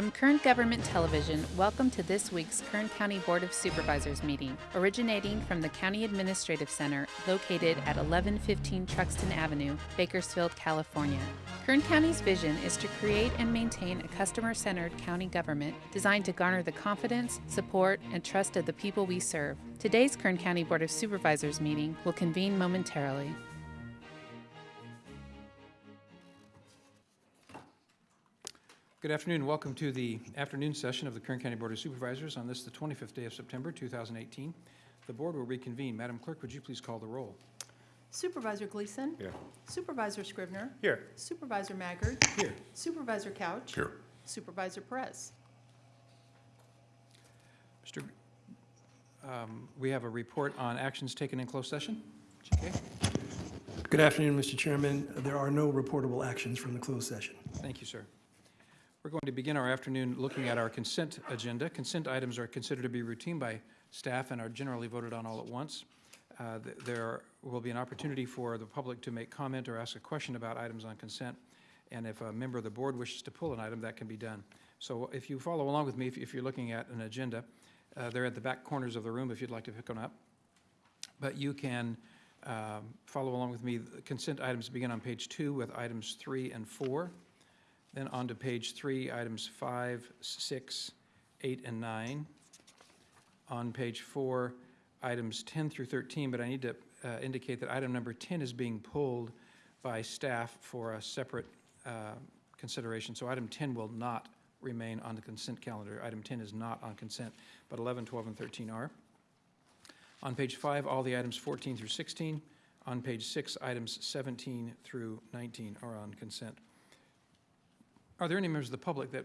From Kern Government Television, welcome to this week's Kern County Board of Supervisors meeting, originating from the County Administrative Center located at 1115 Truxtun Avenue, Bakersfield, California. Kern County's vision is to create and maintain a customer centered county government designed to garner the confidence, support, and trust of the people we serve. Today's Kern County Board of Supervisors meeting will convene momentarily. Good afternoon. Welcome to the afternoon session of the Kern County Board of Supervisors on this, the 25th day of September, 2018. The board will reconvene. Madam Clerk, would you please call the roll? Supervisor Gleason. Here. Supervisor Scrivner. Here. Supervisor Maggard. Here. Supervisor Couch. Here. Supervisor Perez. Mr. um, We have a report on actions taken in closed session. GK, Good afternoon, Mr. Chairman. There are no reportable actions from the closed session. thank you, sir. We're going to begin our afternoon looking at our consent agenda. Consent items are considered to be routine by staff and are generally voted on all at once. Uh, th- There will be an opportunity for the public to make comment or ask a question about items on consent, and if a member of the board wishes to pull an item, that can be done. So if you follow along with me, if if you're looking at an agenda, uh, they're at the back corners of the room if you'd like to pick one up. But you can um, follow along with me. The Consent items begin on page two with items three and four. Then on to page three, items five, six, eight, and nine. On page four, items 10 through 13, but I need to uh, indicate that item number 10 is being pulled by staff for a separate uh, consideration. So item 10 will not remain on the consent calendar. Item 10 is not on consent, but 11, 12, and 13 are. On page five, all the items 14 through 16. On page six, items 17 through 19 are on consent. Are there any members of the public that,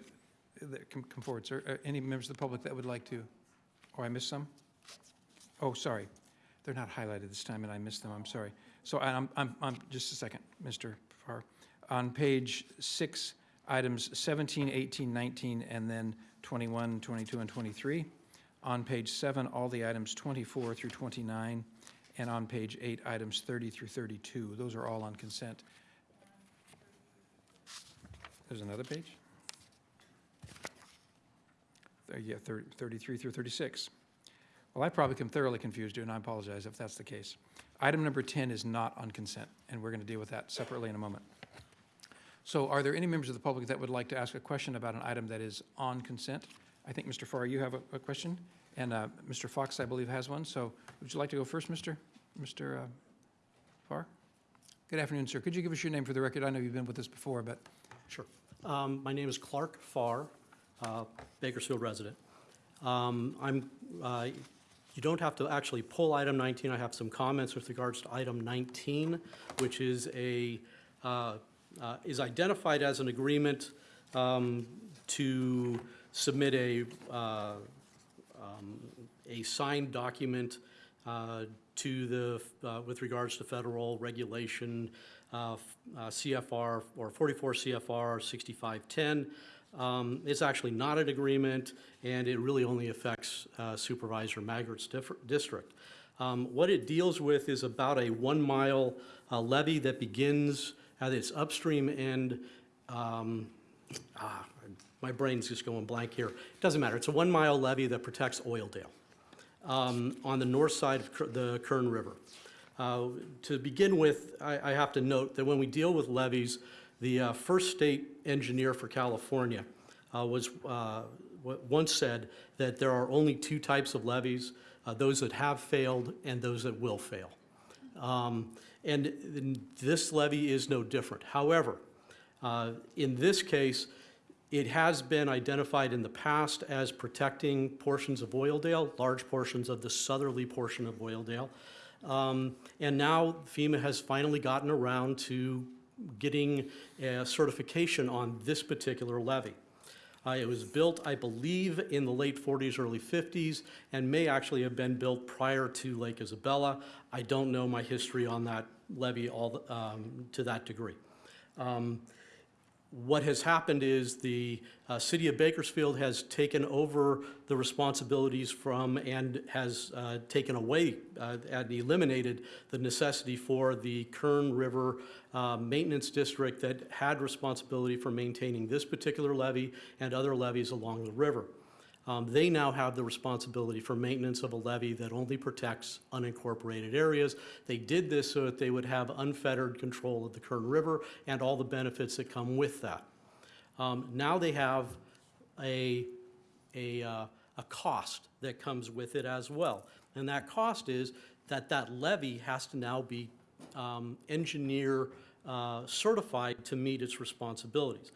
that can come forward, sir? Uh, Any members of the public that would like to, oh, I missed some? Oh, sorry. They're not highlighted this time, and I missed them, I'm sorry. So I'm, I'm, I'm, just a second, Mr. Farr. On page six, items 17, 18, 19, and then 21, 22, and 23. On page seven, all the items 24 through 29, and on page eight, items 30 through 32. Those are all on consent. There's another page? Yeah, thir- 33 through 36. Well, I probably am thoroughly confused you, and I apologize if that's the case. Item number 10 is not on consent, and we're going to deal with that separately in a moment. So are there any members of the public that would like to ask a question about an item that is on consent? I think, Mr. Farr, you have a, a question, and uh, Mr. Fox, I believe, has one. So would you like to go first, Mr. Mr. uh, Farr? Good afternoon, sir. Could you give us your name for the record? I know you've been with us before, but Sure. Um, My name is Clark Farr, uh, Bakersfield resident. Um, I'm, uh, you don't have to actually pull item 19. I have some comments with regards to item 19, which is a, uh, uh, is identified as an agreement um, to submit a, uh, um, a signed document uh, to the, with regards to federal regulation, uh, uh, CFR, or 44 CFR 6510. Um, It's actually not an agreement, and it really only affects uh, Supervisor Maggard's district. Um, What it deals with is about a one-mile uh, levee that begins at its upstream end um, ah, my brain's just going blank here. It doesn't matter. It's a one-mile levee that protects Oildale um, on the north side of the Kern River. Uh, To begin with, I I have to note that when we deal with levees, the uh, first state engineer for California uh, was, uh, once said that there are only two types of levees, uh, those that have failed and those that will fail. Um, And this levee is no different. However, uh, in this case, it has been identified in the past as protecting portions of Oildale, large portions of the southerly portion of Oildale. Um, And now FEMA has finally gotten around to getting a certification on this particular levee. Uh, It was built, I believe, in the late 40s, early 50s, and may actually have been built prior to Lake Isabella. I don't know my history on that levee all, um, to that degree. Um, what has happened is the uh, city of Bakersfield has taken over the responsibilities from and has uh, taken away uh, and eliminated the necessity for the Kern River uh, Maintenance District that had responsibility for maintaining this particular levee and other levees along the river. Um, They now have the responsibility for maintenance of a levee that only protects unincorporated areas. They did this so that they would have unfettered control of the Kern River and all the benefits that come with that. Um, Now they have a, a, uh, a cost that comes with it as well. And that cost is that that levee has to now be um, engineer uh, certified to meet its responsibilities.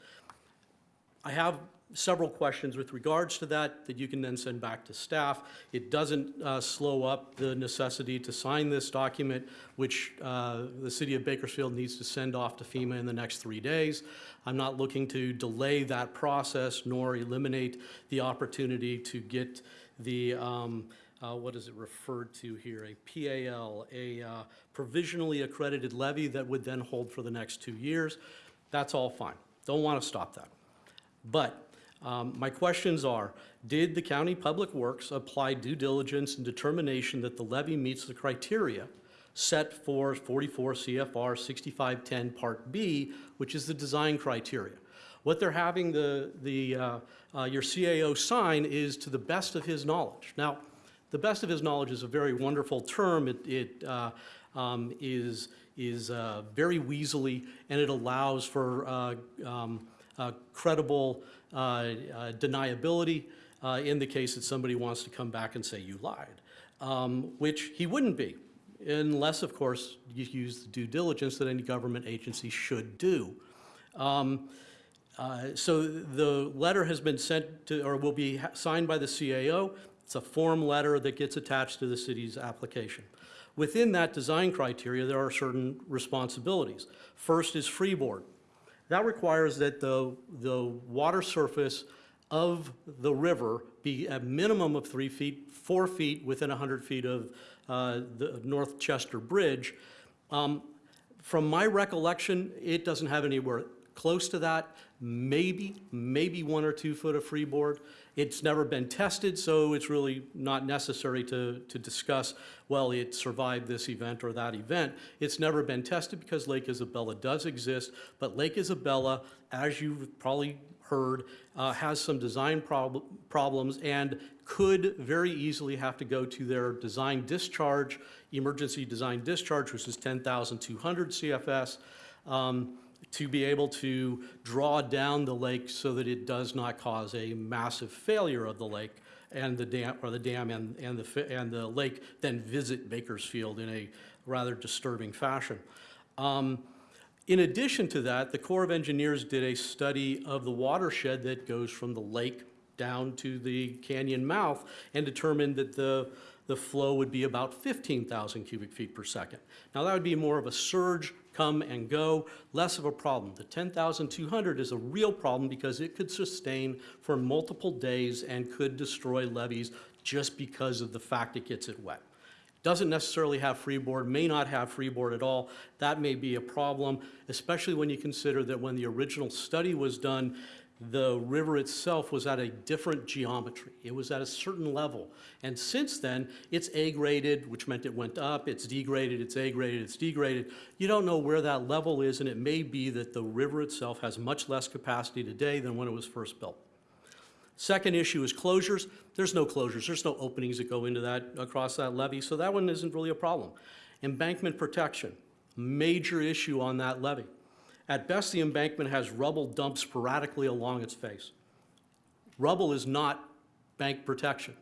I have several questions with regards to that that you can then send back to staff. It doesn't uh, slow up the necessity to sign this document, which uh, the city of Bakersfield needs to send off to FEMA in the next three days. I'm not looking to delay that process nor eliminate the opportunity to get the, um, uh, what is it referred to here, a PAL, a uh, provisionally accredited levee that would then hold for the next two years. That's all fine. Don't want to stop that. But um, my questions are, did the county public works apply due diligence and determination that the levee meets the criteria set for 44 CFR 6510 Part B, which is the design criteria? What they're having the, the, uh, uh, your CAO sign is to the best of his knowledge. Now, the best of his knowledge is a very wonderful term. It, it uh, um, is, is uh, very weaselly, and it allows for uh, um, uh, credible deniability uh, in the case that somebody wants to come back and say you lied, um, which he wouldn't be, unless, of course, you use the due diligence that any government agency should do. Um, uh, So the letter has been sent to, or will be signed by the CAO. It's a form letter that gets attached to the city's application. Within that design criteria, there are certain responsibilities. First is freeboard. That requires that the, the water surface of the river be a minimum of three feet, four feet within 100 feet of uh, the North Chester Bridge. Um, From my recollection, it doesn't have anywhere close to that, maybe, maybe one or two foot of freeboard. It's never been tested, so it's really not necessary to, to discuss, well, it survived this event or that event. It's never been tested because Lake Isabella does exist, but Lake Isabella, as you've probably heard, uh, has some design prob- problems and could very easily have to go to their design discharge, emergency design discharge, which is 10,200 CFS, um, to be able to draw down the lake so that it does not cause a massive failure of the lake and the dam, or the dam and, and the, and the lake then visit Bakersfield in a rather disturbing fashion. Um, in addition to that, the Corps of Engineers did a study of the watershed that goes from the lake down to the canyon mouth and determined that the, the flow would be about 15,000 cubic feet per second. Now, that would be more of a surge, come and go, less of a problem. The 10,200 is a real problem because it could sustain for multiple days and could destroy levees just because of the fact it gets it wet doesn't necessarily have freeboard, may not have freeboard at all. That may be a problem, especially when you consider that when the original study was done, the river itself was at a different geometry. It was at a certain level. And since then, it's aggraded, which meant it went up, it's degraded, it's aggraded, it's degraded. You don't know where that level is, and it may be that the river itself has much less capacity today than when it was first built. Second issue is closures. There's no closures, there's no openings that go into that, across that levee, so that one isn't really a problem. Embankment protection, major issue on that levee. At best, the embankment has rubble dumped sporadically along its face. Rubble is not bank protection.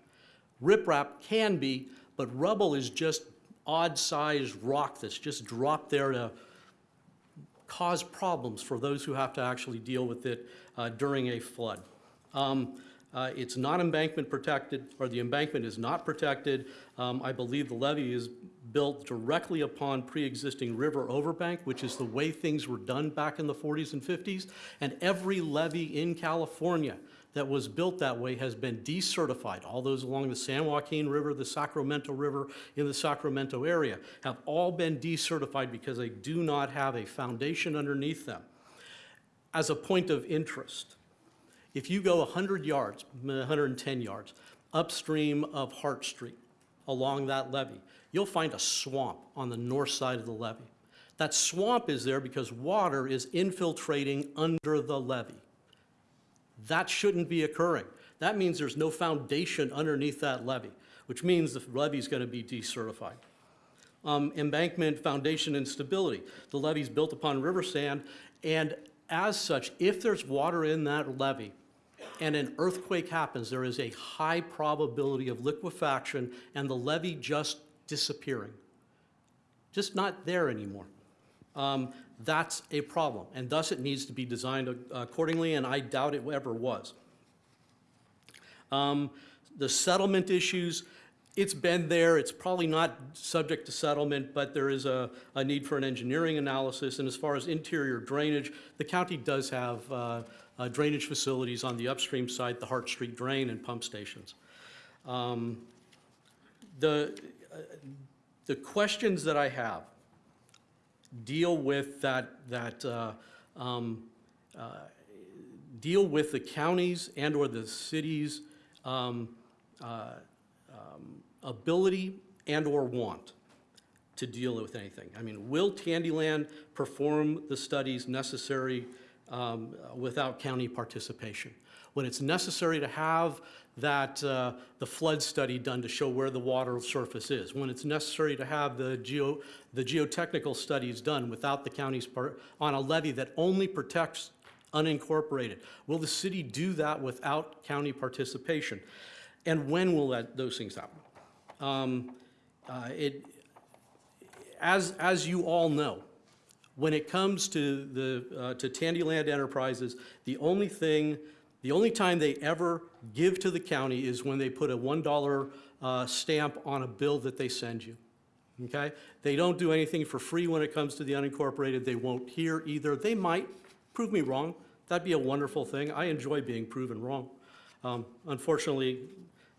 Riprap can be, but rubble is just odd-sized rock that's just dropped there to cause problems for those who have to actually deal with it uh, during a flood. Um, uh, It's not embankment protected, or the embankment is not protected. Um, I believe the levee is built directly upon pre-existing river overbank, which is the way things were done back in the 40s and 50s. And every levee in California that was built that way has been decertified. All those along the San Joaquin River, the Sacramento River in the Sacramento area have all been decertified because they do not have a foundation underneath them. as a point of interest, if you go 100 yards, 110 yards, upstream of Hart Street, along that levee, you'll find a swamp on the north side of the levee. That swamp is there because water is infiltrating under the levee. That shouldn't be occurring. That means there's no foundation underneath that levee, which means the levee is going to be decertified. Um, embankment, foundation, and stability. The levee is built upon river sand, and as such, if there's water in that levee and an earthquake happens, there is a high probability of liquefaction and the levee just disappearing. Just not there anymore. Um, that's a problem, and thus it needs to be designed accordingly, and I doubt it ever was. Um, The settlement issues, it's been there, it's probably not subject to settlement, but there is a, a need for an engineering analysis, and as far as interior drainage, the county does have uh, uh, drainage facilities on the upstream side, the Hart Street Drain and pump stations. Um, The, uh, the questions that I have deal with that, that, uh, um, uh, deal with the counties and/or the cities' um, uh, um, ability and/or want to deal with anything. I mean, will Tandyland perform the studies necessary um, without county participation? When it's necessary to have that, uh, the flood study done to show where the water surface is, when it's necessary to have the geo, the geotechnical studies done without the county's part, on a levee that only protects unincorporated, will the city do that without county participation? And when will that, those things happen? Um, uh, It, as, as you all know, when it comes to the, uh, to Tandyland Enterprises, the only thing, the only time they ever give to the county is when they put a $1 uh, stamp on a bill that they send you. Okay? They don't do anything for free when it comes to the unincorporated. They won't here either. They might prove me wrong. That'd be a wonderful thing. I enjoy being proven wrong. Um, Unfortunately,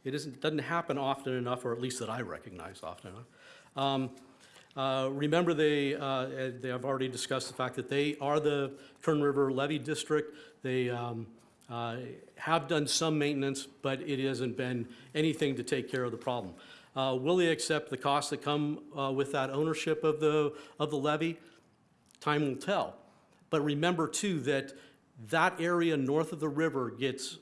it isn't, doesn't happen often enough, or at least that I recognize often enough. Um, uh, Remember, they, uh, they have already discussed the fact that they are the Kern River levee district. They um, uh, have done some maintenance, but it hasn't been anything to take care of the problem. Uh, Will they accept the costs that come uh, with that ownership of the, of the levee? Time will tell. But remember too that that area north of the river gets,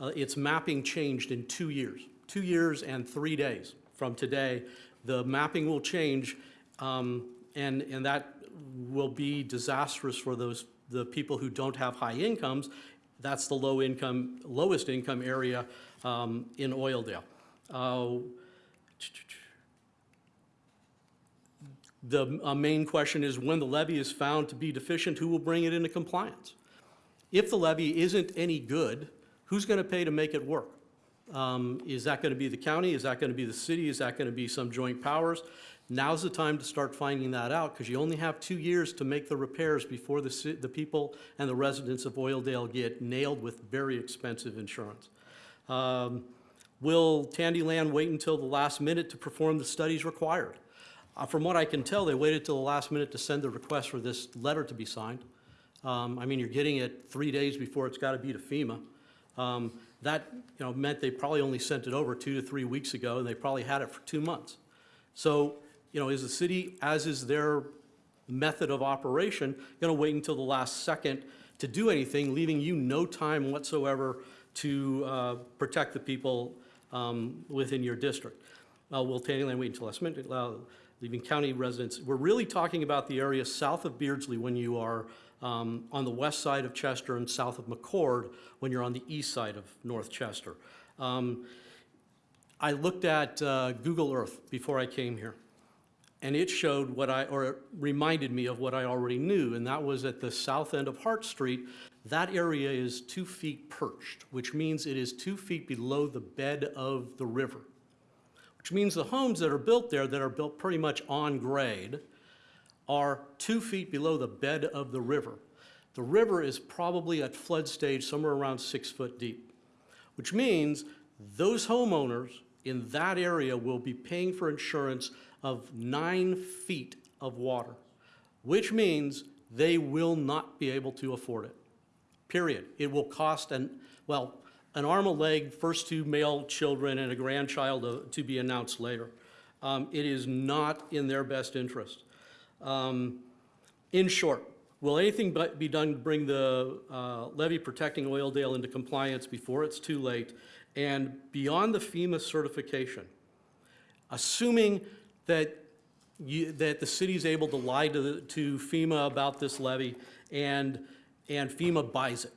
its mapping changed in two years. Two years and three days from today, the mapping will change, um, and, and that will be disastrous for those, the people who don't have high incomes. That's the low income, lowest income area um, in Oildale. Uh, the uh, main question is when the levee is found to be deficient, who will bring it into compliance? If the levee isn't any good, who's going to pay to make it work? Um, Is that going to be the county? Is that going to be the city? Is that going to be some joint powers? Now's the time to start finding that out because you only have two years to make the repairs before the, the people and the residents of Oildale get nailed with very expensive insurance. Um, Will Tandyland wait until the last minute to perform the studies required? Uh, From what I can tell, they waited till the last minute to send the request for this letter to be signed. Um, I mean, you're getting it three days before it's got to be to FEMA. Um, That, you know, meant they probably only sent it over two to three weeks ago, and they probably had it for two months. So, you know, is the city, as is their method of operation, going to wait until the last second to do anything, leaving you no time whatsoever to uh, protect the people um, within your district? Uh, Will Tandyland wait until last minute, leaving county residents? We're really talking about the area south of Beardsley when you are um, on the west side of Chester and south of McCord when you're on the east side of North Chester. Um, I looked at uh, Google Earth before I came here, and it showed what I, or it reminded me of what I already knew, and that was at the south end of Hart Street, that area is two feet perched, which means it is two feet below the bed of the river, which means the homes that are built there, that are built pretty much on grade, are two feet below the bed of the river. The river is probably at flood stage somewhere around six foot deep, which means those homeowners in that area will be paying for insurance of nine feet of water, which means they will not be able to afford it. period. It will cost and well, an arm, a leg, first two male children and a grandchild to, to be announced later. Um, It is not in their best interest. Um, In short, will anything but be done to bring the uh, levee protecting Oildale into compliance before it's too late? And beyond the FEMA certification, assuming that you, that the city's able to lie to, the- to FEMA about this levee and, and FEMA buys it,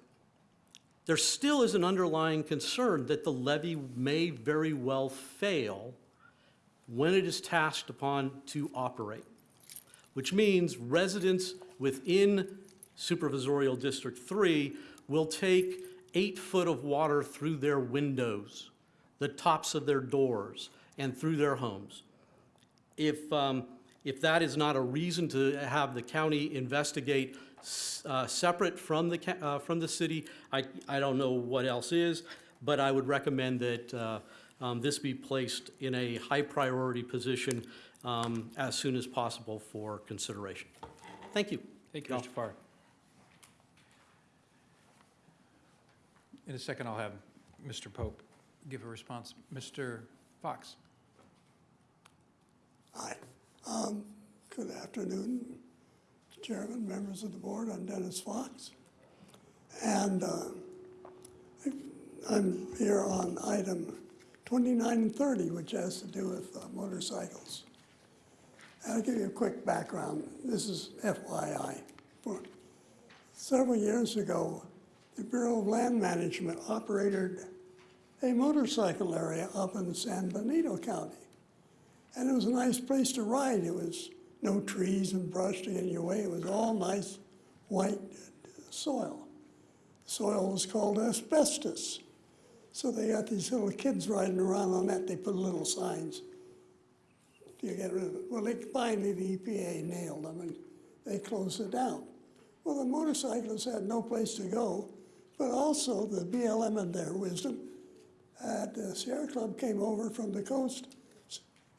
there still is an underlying concern that the levee may very well fail when it is tasked upon to operate, which means residents within supervisorial District 3 will take eight foot of water through their windows, the tops of their doors, and through their homes. If, um, if that is not a reason to have the county investigate uh, separate from the, uh, from the city, I, I don't know what else is, but I would recommend that uh, um, this be placed in a high-priority position um, as soon as possible for consideration. Thank you. Thank you, Mr. Farr. In a second, I'll have Mr. Pope give a response. Mr. Fox? Hi. Um, Good afternoon, Chairman, members of the board. I'm Dennis Fox. And uh, I'm here on item 29 and 30, which has to do with uh, motorcycles. I'll give you a quick background. This is FYI. For Several years ago, the Bureau of Land Management operated a motorcycle area up in San Benito County. And it was a nice place to ride. It was no trees and brush to get in your way. It was all nice white soil. The Soil was called asbestos. So they got these little kids riding around on that. They put little signs. to get rid of it. Well, they finally the EPA nailed them and they closed it down. Well, the motorcyclists had no place to go, but also the BLM in their wisdom, at the Sierra Club came over from the coast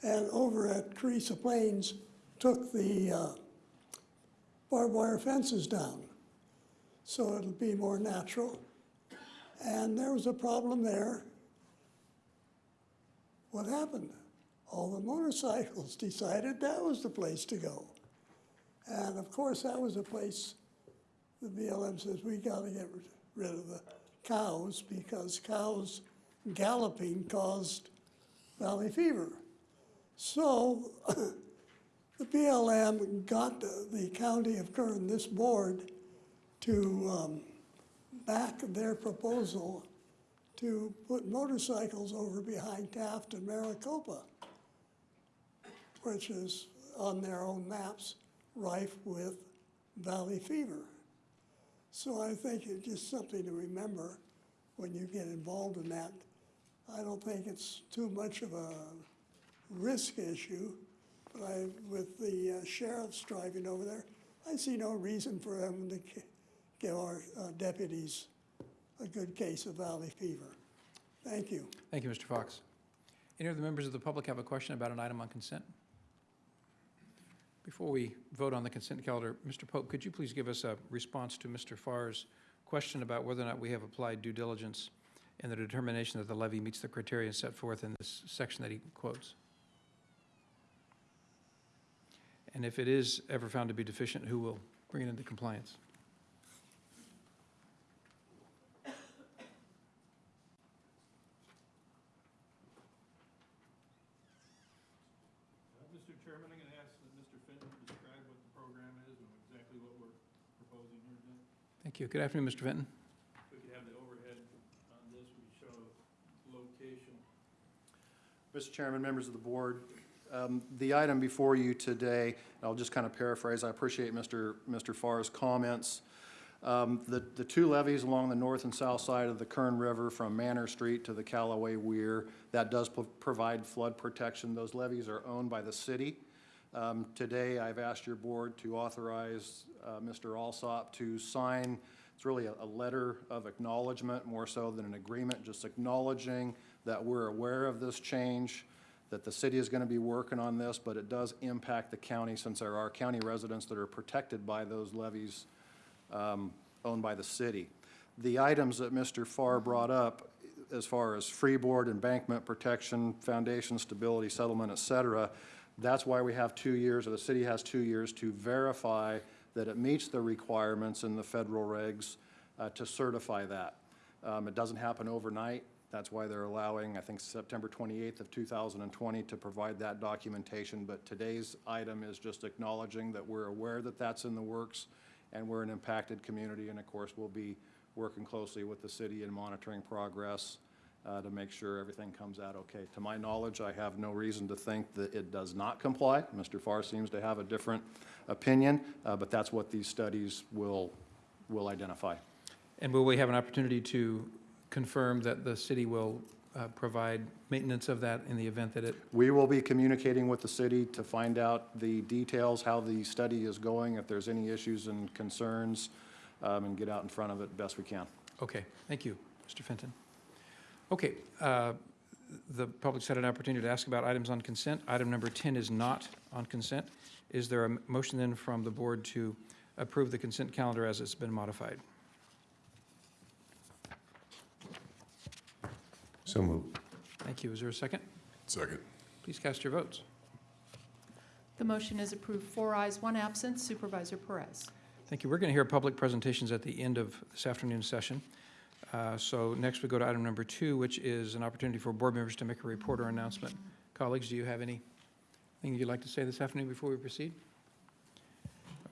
and over at Teresa Plains took the uh, barbed wire fences down. So it'll be more natural. And there was a problem there. What happened? All the motorcycles decided that was the place to go. And of course, that was a place the BLM says we got to get rid of the cows because cows galloping caused valley fever. So the BLM got the, county of Kern, this board, to um, back their proposal to put motorcycles over behind Taft and Maricopa, which is on their own maps rife with valley fever. So I think it's just something to remember when you get involved in that. I don't think it's too much of a risk issue, I, with the uh, sheriffs driving over there, I see no reason for them to give our uh, deputies a good case of valley fever. Thank you. Thank you, Mr. Fox. Any other members of the public have a question about an item on consent? Before we vote on the consent calendar, Mr. Pope, could you please give us a response to Mr. Farr's question about whether or not we have applied due diligence in the determination that the levee meets the criteria set forth in this section that he quotes? And if it is ever found to be deficient, who will bring it into compliance? Uh, Mr. Chairman, I'm going to ask that Mr. Fenton describe what the program is and exactly what we're proposing here today. Thank you. Good afternoon, Mr. Fenton. We could have the overhead on this, we show location. Mr. Chairman, members of the board, um, the item before you today, I'll just kind of paraphrase, I appreciate Mr. Mr. Farr's comments. Um, The, the two levees along the north and south side of the Kern River from Manor Street to the Calloway Weir, that does provide flood protection. Those levees are owned by the city. Um, Today, I've asked your board to authorize uh, Mr. Alsop to sign, it's really a, a letter of acknowledgement, more so than an agreement, just acknowledging that we're aware of this change, that the city is going to be working on this, but it does impact the county since there are county residents that are protected by those levees um, owned by the city. The items that Mr. Farr brought up, as far as freeboard, embankment protection, foundation stability, settlement, et cetera, that's why we have two years, or the city has two years to verify that it meets the requirements in the federal regs uh, to certify that. Um, It doesn't happen overnight. That's why they're allowing, I think, September 28th of 2020 to provide that documentation. But today's item is just acknowledging that we're aware that that's in the works, and we're an impacted community, and of course, we'll be working closely with the city and monitoring progress uh, to make sure everything comes out okay. To my knowledge, I have no reason to think that it does not comply. Mr. Farr seems to have a different opinion, uh, but that's what these studies will, will identify. And will we have an opportunity to confirm that the city will uh, provide maintenance of that in the event that it, We will be communicating with the city to find out the details, how the study is going, if there's any issues and concerns, um, and get out in front of it best we can. okay, thank you, Mr. Fenton. Okay, uh, the public's had an opportunity to ask about items on consent. Item number 10 is not on consent. Is there a motion then from the board to approve the consent calendar as it's been modified? So moved. Thank you. Is there a second? Second. Please cast your votes. The motion is approved, four ayes, one absent. Supervisor Perez. Thank you. We're going to hear public presentations at the end of this afternoon's session. Uh, So next we go to item number two, which is an opportunity for board members to make a report or announcement. Colleagues, do you have anything you'd like to say this afternoon before we proceed?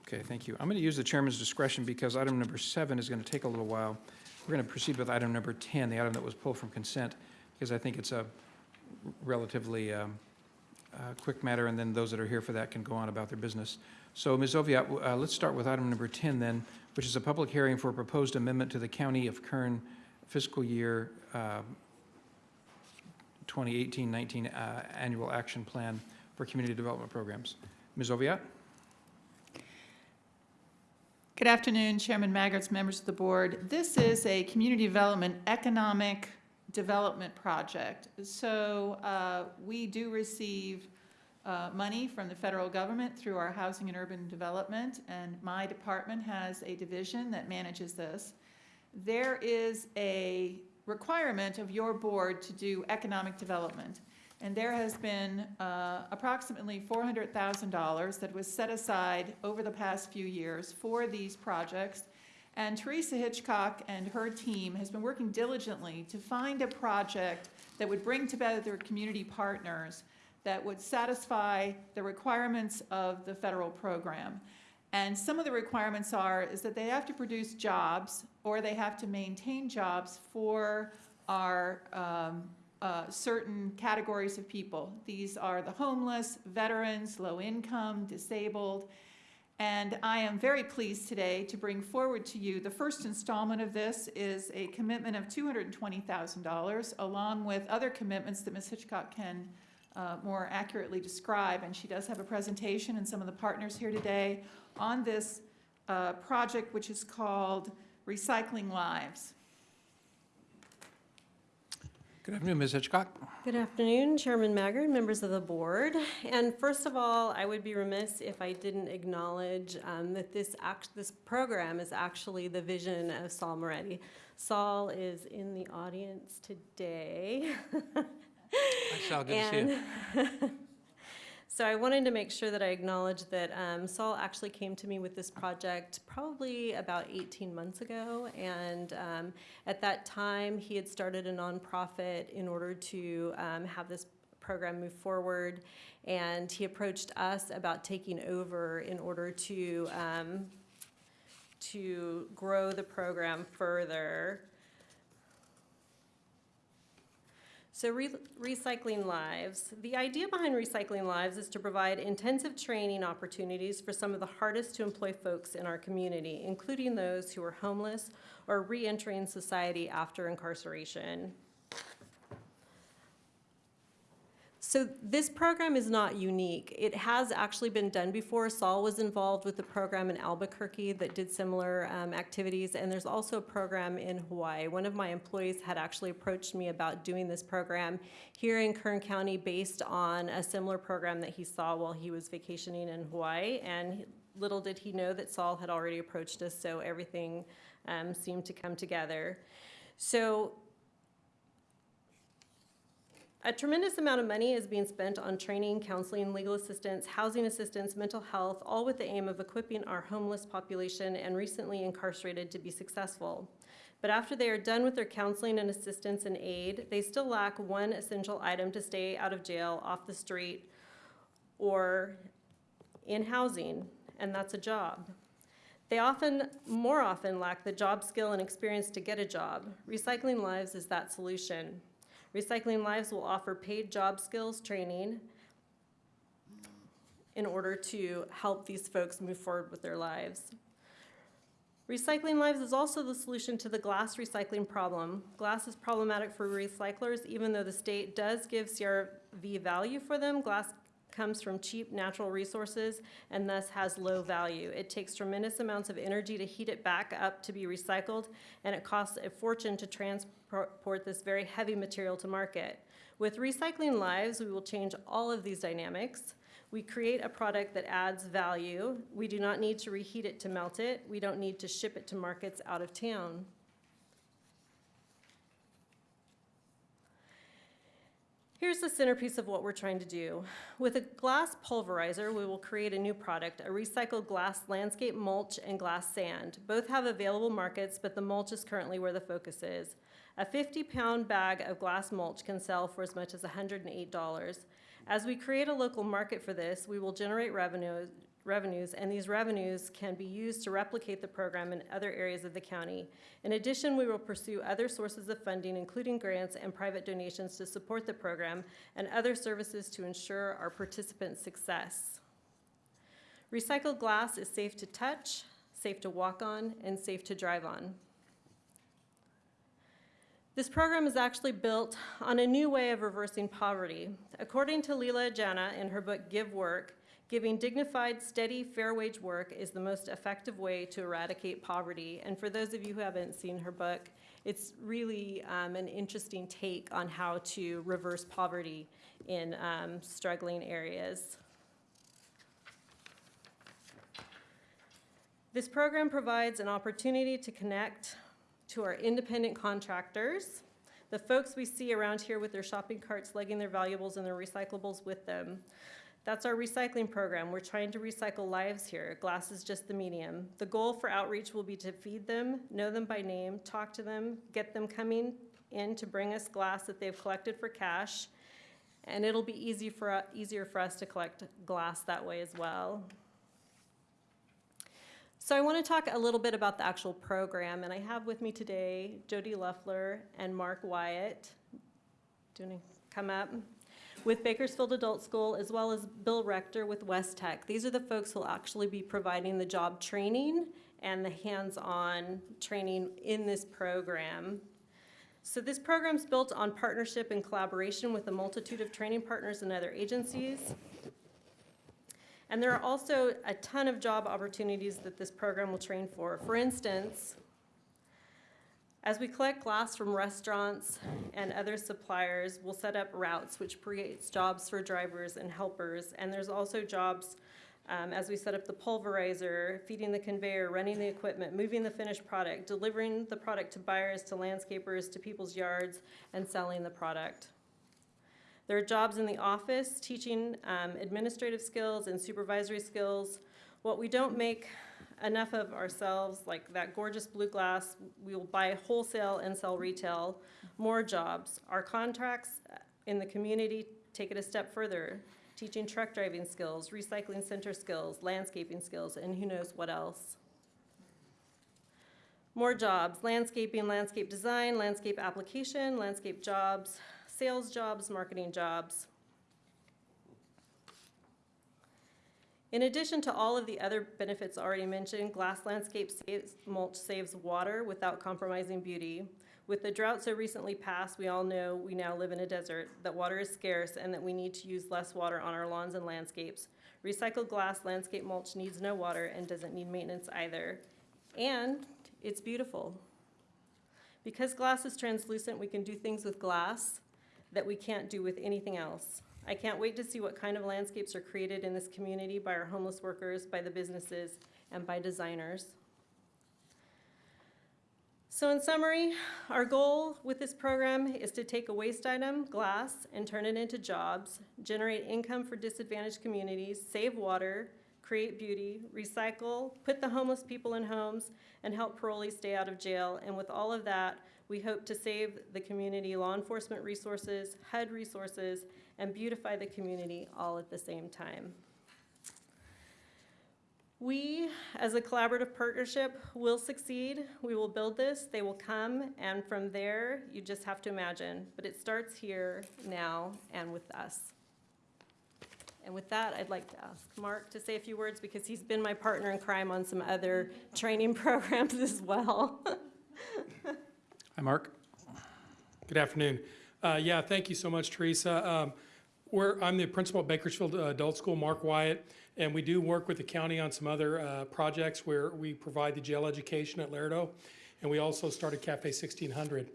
Okay, thank you. I'm going to use the chairman's discretion because item number seven is going to take a little while. We're going to proceed with item number 10, the item that was pulled from consent, because I think it's a relatively um, uh, quick matter, and then those that are here for that can go on about their business. So, Ms. Oviatt, uh, let's start with item number 10 then, which is a public hearing for a proposed amendment to the County of Kern fiscal year um, 2018-19 uh, Annual Action Plan for Community Development Programs. Ms. Oviatt? Good afternoon, Chairman Maggarts, members of the board. This is a community development economic development project. So uh, we do receive uh, money from the federal government through our Housing and Urban Development, and my department has a division that manages this. There is a requirement of your board to do economic development. And there has been uh, approximately $400,000 that was set aside over the past few years for these projects. And Teresa Hitchcock and her team has been working diligently to find a project that would bring together their community partners that would satisfy the requirements of the federal program. And some of the requirements are, is that they have to produce jobs, or they have to maintain jobs for our um, uh, certain categories of people. These are the homeless, veterans, low income, disabled. And I am very pleased today to bring forward to you, the first installment of this is a commitment of $220,000, along with other commitments that Ms. Hitchcock can uh, more accurately describe. And she does have a presentation and some of the partners here today on this uh, project, which is called Recycling Lives. Good afternoon, Ms. Hitchcock. Good afternoon, Chairman Maggard, members of the board. And first of all, I would be remiss if I didn't acknowledge um, that this act, this program is actually the vision of Saul Moretti. Saul is in the audience today. Hi, good to see you. So I wanted to make sure that I acknowledge that um, Saul actually came to me with this project probably about 18 months ago. And um, at that time, he had started a nonprofit in order to um, have this program move forward. And he approached us about taking over in order to, um, to grow the program further. So re- Recycling Lives. The idea behind Recycling Lives is to provide intensive training opportunities for some of the hardest to employ folks in our community, including those who are homeless or reentering society after incarceration. So this program is not unique. It has actually been done before. Saul was involved with the program in Albuquerque that did similar um, activities, and there's also a program in Hawaii. One of my employees had actually approached me about doing this program here in Kern County based on a similar program that he saw while he was vacationing in Hawaii, and little did he know that Saul had already approached us, so everything um, seem to come together. So a tremendous amount of money is being spent on training, counseling, legal assistance, housing assistance, mental health, all with the aim of equipping our homeless population and recently incarcerated to be successful. But after they are done with their counseling and assistance and aid, they still lack one essential item to stay out of jail, off the street, or in housing, and that's a job. They often, more often, lack the job skill and experience to get a job. Recycling Lives is that solution. Recycling Lives will offer paid job skills training in order to help these folks move forward with their lives. Recycling Lives is also the solution to the glass recycling problem. Glass is problematic for recyclers, even though the state does give CRV value for them. Glass comes from cheap natural resources and thus has low value. It takes tremendous amounts of energy to heat it back up to be recycled, and it costs a fortune to transport this very heavy material to market. With Recycling Lives, we will change all of these dynamics. We create a product that adds value. We do not need to reheat it to melt it. We don't need to ship it to markets out of town. Here's the centerpiece of what we're trying to do. With a glass pulverizer, we will create a new product, a recycled glass landscape mulch and glass sand. Both have available markets, but the mulch is currently where the focus is. A 50-pound bag of glass mulch can sell for as much as $108. As we create a local market for this, we will generate revenue, revenues, and these revenues can be used to replicate the program in other areas of the county. In addition, we will pursue other sources of funding, including grants and private donations to support the program and other services to ensure our participants' success. Recycled glass is safe to touch, safe to walk on, and safe to drive on. This program is actually built on a new way of reversing poverty. According to Leila Janah in her book Give Work, Giving dignified, steady, fair wage work is the most effective way to eradicate poverty. And for those of you who haven't seen her book, it's really um, an interesting take on how to reverse poverty in um, struggling areas. This program provides an opportunity to connect to our independent contractors, the folks we see around here with their shopping carts lugging their valuables and their recyclables with them. That's our recycling program. We're trying to recycle lives here. Glass is just the medium. The goal for outreach will be to feed them, know them by name, talk to them, get them coming in to bring us glass that they've collected for cash, and it'll be easy for, easier for us to collect glass that way as well. So I want to talk a little bit about the actual program, and I have with me today Jody Luffler and Mark Wyatt. Do you want to come up? With Bakersfield Adult School, as well as Bill Rector with West Tech. These are the folks who will actually be providing the job training and the hands-on training in this program. So this program's built on partnership and collaboration with a multitude of training partners and other agencies. And there are also a ton of job opportunities that this program will train for. For instance, as we collect glass from restaurants and other suppliers, we'll set up routes, which creates jobs for drivers and helpers. And there's also jobs um, as we set up the pulverizer, feeding the conveyor, running the equipment, moving the finished product, delivering the product to buyers, to landscapers, to people's yards, and selling the product. There are jobs in the office, teaching um, administrative skills and supervisory skills. What we don't make enough of ourselves, like that gorgeous blue glass, we will buy wholesale and sell retail, more jobs. Our contracts in the community take it a step further, teaching truck driving skills, recycling center skills, landscaping skills, and who knows what else. More jobs, landscaping, landscape design, landscape application, landscape jobs, sales jobs, marketing jobs. In addition to all of the other benefits already mentioned, glass landscape saves, mulch saves water without compromising beauty. With the drought so recently passed, we all know we now live in a desert, that water is scarce, and that we need to use less water on our lawns and landscapes. Recycled glass landscape mulch needs no water and doesn't need maintenance either. And it's beautiful. Because glass is translucent, we can do things with glass that we can't do with anything else. I can't wait to see what kind of landscapes are created in this community by our homeless workers, by the businesses, and by designers. So in summary, our goal with this program is to take a waste item, glass, and turn it into jobs, generate income for disadvantaged communities, save water, create beauty, recycle, put the homeless people in homes, and help parolees stay out of jail. And with all of that, we hope to save the community law enforcement resources, HUD resources, and beautify the community all at the same time. We, as a collaborative partnership, will succeed. We will build this, they will come, and from there, you just have to imagine. But it starts here, now, and with us. And with that, I'd like to ask Mark to say a few words because he's been my partner in crime on some other training programs as well. Hi, Mark. Good afternoon. Uh, Yeah, thank you so much, Teresa. Um, I'm the principal at Bakersfield uh, Adult School, Mark Wyatt, and we do work with the county on some other uh, projects where we provide the jail education at Lerdo, and we also started Cafe 1600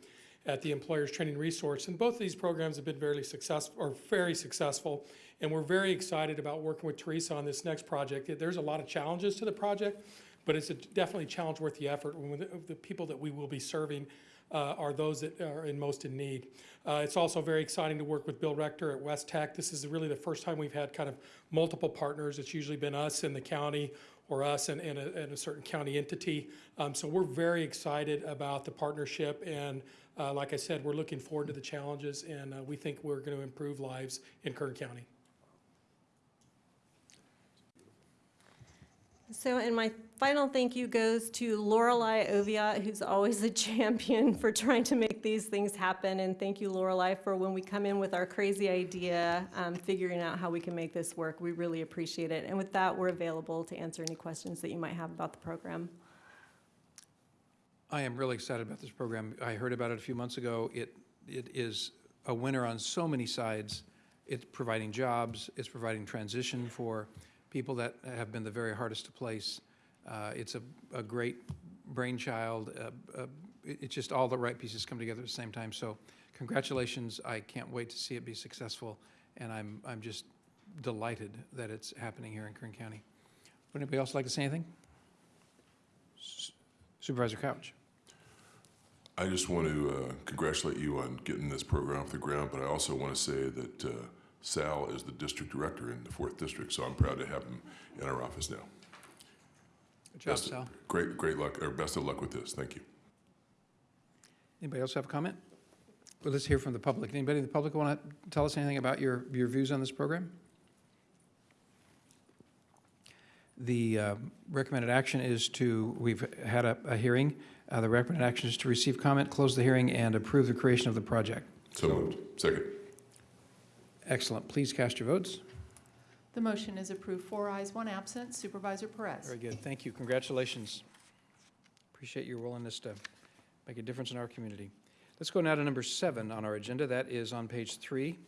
at the Employers Training Resource. And both of these programs have been very successful, or very successful, and we're very excited about working with Teresa on this next project. There's a lot of challenges to the project, but it's a definitely challenge worth the effort. When the, the people that we will be serving uh, are those that are in most in need. Uh, it's also very exciting to work with Bill Rector at West Tech. This is really the first time we've had kind of multiple partners. It's usually been us and the county or us and, and, a, and a certain county entity. Um, so we're very excited about the partnership and uh, like I said, we're looking forward to the challenges and uh, we think we're going to improve lives in Kern County. So, and my final thank you goes to Lorelei Oviatt, who's always a champion for trying to make these things happen. And thank you, Lorelei, for when we come in with our crazy idea, um, figuring out how we can make this work. We really appreciate it. And with that, we're available to answer any questions that you might have about the program. I am really excited about this program. I heard about it a few months ago. It, it is a winner on so many sides. It's providing jobs, it's providing transition for people that have been the very hardest to place. Uh, It's a, a great brainchild. Uh, uh, It's just all the right pieces come together at the same time. So congratulations. I can't wait to see it be successful. And I'm, I'm just delighted that it's happening here in Kern County. Would anybody else like to say anything? S- Supervisor Couch? I just want to uh, congratulate you on getting this program off the ground, but I also want to say that uh, Sal is the district director in the fourth district, so I'm proud to have him in our office now. Good job, Best Sal. Great, great luck, or best of luck with this. Thank you. Anybody else have a comment? Well, let's hear from the public. Anybody in the public want to tell us anything about your, your views on this program? The uh, recommended action is to, we've had a, a hearing. Uh, The recommended action is to receive comment, close the hearing, and approve the creation of the project. So moved. Second. Excellent. Please cast your votes. The motion is approved, four ayes, one absent. Supervisor Perez. Very good. Thank you. Congratulations. Appreciate your willingness to make a difference in our community. Let's go now to number seven on our agenda. That is on page three,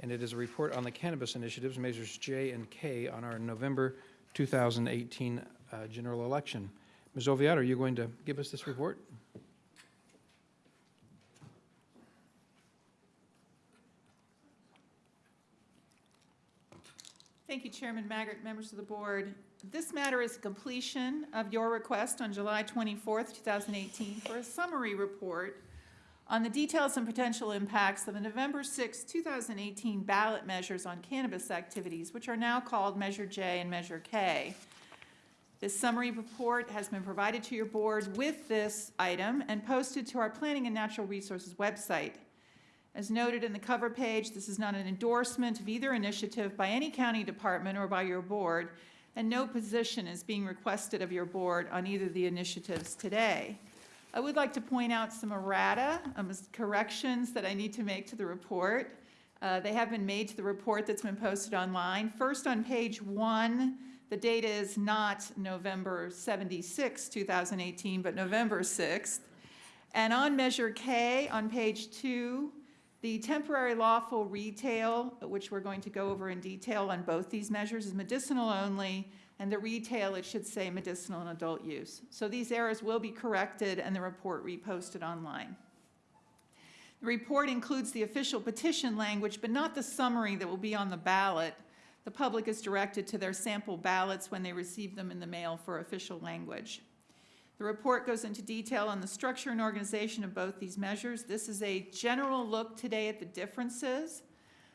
and it is a report on the cannabis initiatives, measures J and K, on our November 2018 uh, general election. Ms. Oviatt, are you going to give us this report? Thank you, Chairman Maggard, members of the board. This matter is completion of your request on July 24th, 2018, for a summary report on the details and potential impacts of the November 6, 2018 ballot measures on cannabis activities, which are now called Measure J and Measure K. This summary report has been provided to your board with this item and posted to our Planning and Natural Resources website. As noted in the cover page, this is not an endorsement of either initiative by any county department or by your board, and no position is being requested of your board on either of the initiatives today. I would like to point out some errata, um, corrections that I need to make to the report. Uh, They have been made to the report that's been posted online. First, on page one, the data is not November 76, 2018, but November 6th. And on Measure K, on page two, the temporary lawful retail, which we're going to go over in detail on both these measures, is medicinal only, and the retail, it should say medicinal and adult use. So these errors will be corrected and the report reposted online. The report includes the official petition language, but not the summary that will be on the ballot. The public is directed to their sample ballots when they receive them in the mail for official language. The report goes into detail on the structure and organization of both these measures. This is a general look today at the differences,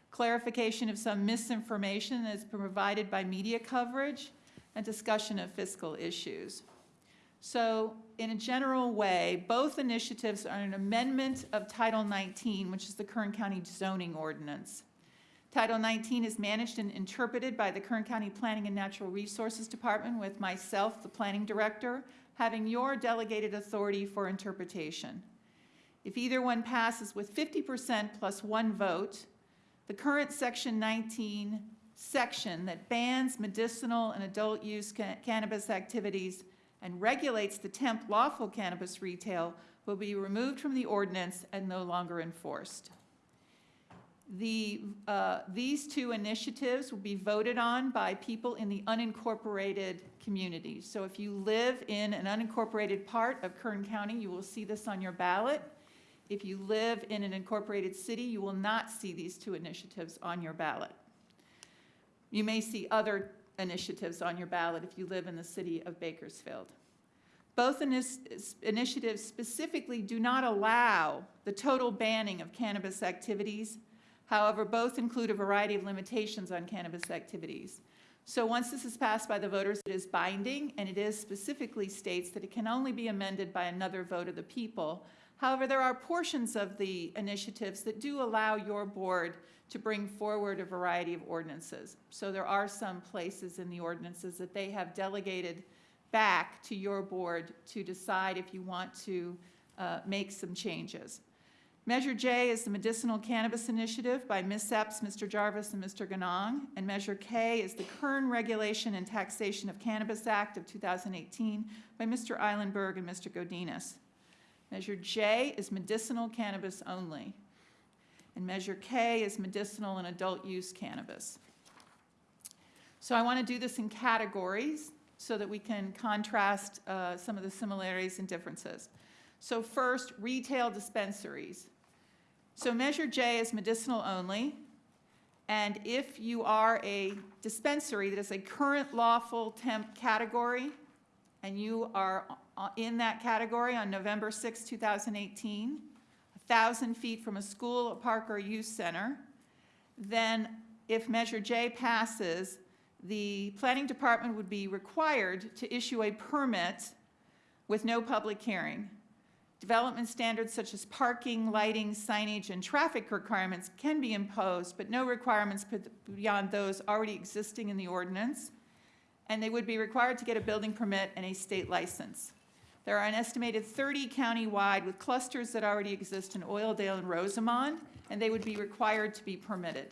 clarification of some misinformation that's been provided by media coverage, and discussion of fiscal issues. So in a general way, both initiatives are an amendment of Title 19, which is the Kern County zoning ordinance. Title 19 is managed and interpreted by the Kern County Planning and Natural Resources Department with myself, the planning director, having your delegated authority for interpretation. If either one passes with 50% plus one vote, the current Section 19 section that bans medicinal and adult use ca- cannabis activities and regulates the temp lawful cannabis retail will be removed from the ordinance and no longer enforced. The, uh, these two initiatives will be voted on by people in the unincorporated communities. So if you live in an unincorporated part of Kern County, you will see this on your ballot. If you live in an incorporated city, you will not see these two initiatives on your ballot. You may see other initiatives on your ballot if you live in the city of Bakersfield. Both initiatives specifically do not allow the total banning of cannabis activities. However, both include a variety of limitations on cannabis activities. So once this is passed by the voters, it is binding, and it is specifically states that it can only be amended by another vote of the people. However, there are portions of the initiatives that do allow your board to bring forward a variety of ordinances. So there are some places in the ordinances that they have delegated back to your board to decide if you want to uh, make some changes. Measure J is the Medicinal Cannabis Initiative by Ms. Epps, Mr. Jarvis, and Mr. Ganong. And Measure K is the Kern Regulation and Taxation of Cannabis Act of 2018 by Mr. Eilenberg and Mr. Godinez. Measure J is medicinal cannabis only. And Measure K is medicinal and adult use cannabis. So I want to do this in categories so that we can contrast uh, some of the similarities and differences. So first, retail dispensaries. So Measure J is medicinal only, and if you are a dispensary that is a current lawful temp category, and you are in that category on November 6, 2018, 1,000 feet from a school, a park, or a youth center, then if Measure J passes, the planning department would be required to issue a permit with no public hearing. Development standards such as parking, lighting, signage, and traffic requirements can be imposed, but no requirements beyond those already existing in the ordinance. And they would be required to get a building permit and a state license. There are an estimated 30 countywide with clusters that already exist in Oildale and Rosamond, and they would be required to be permitted.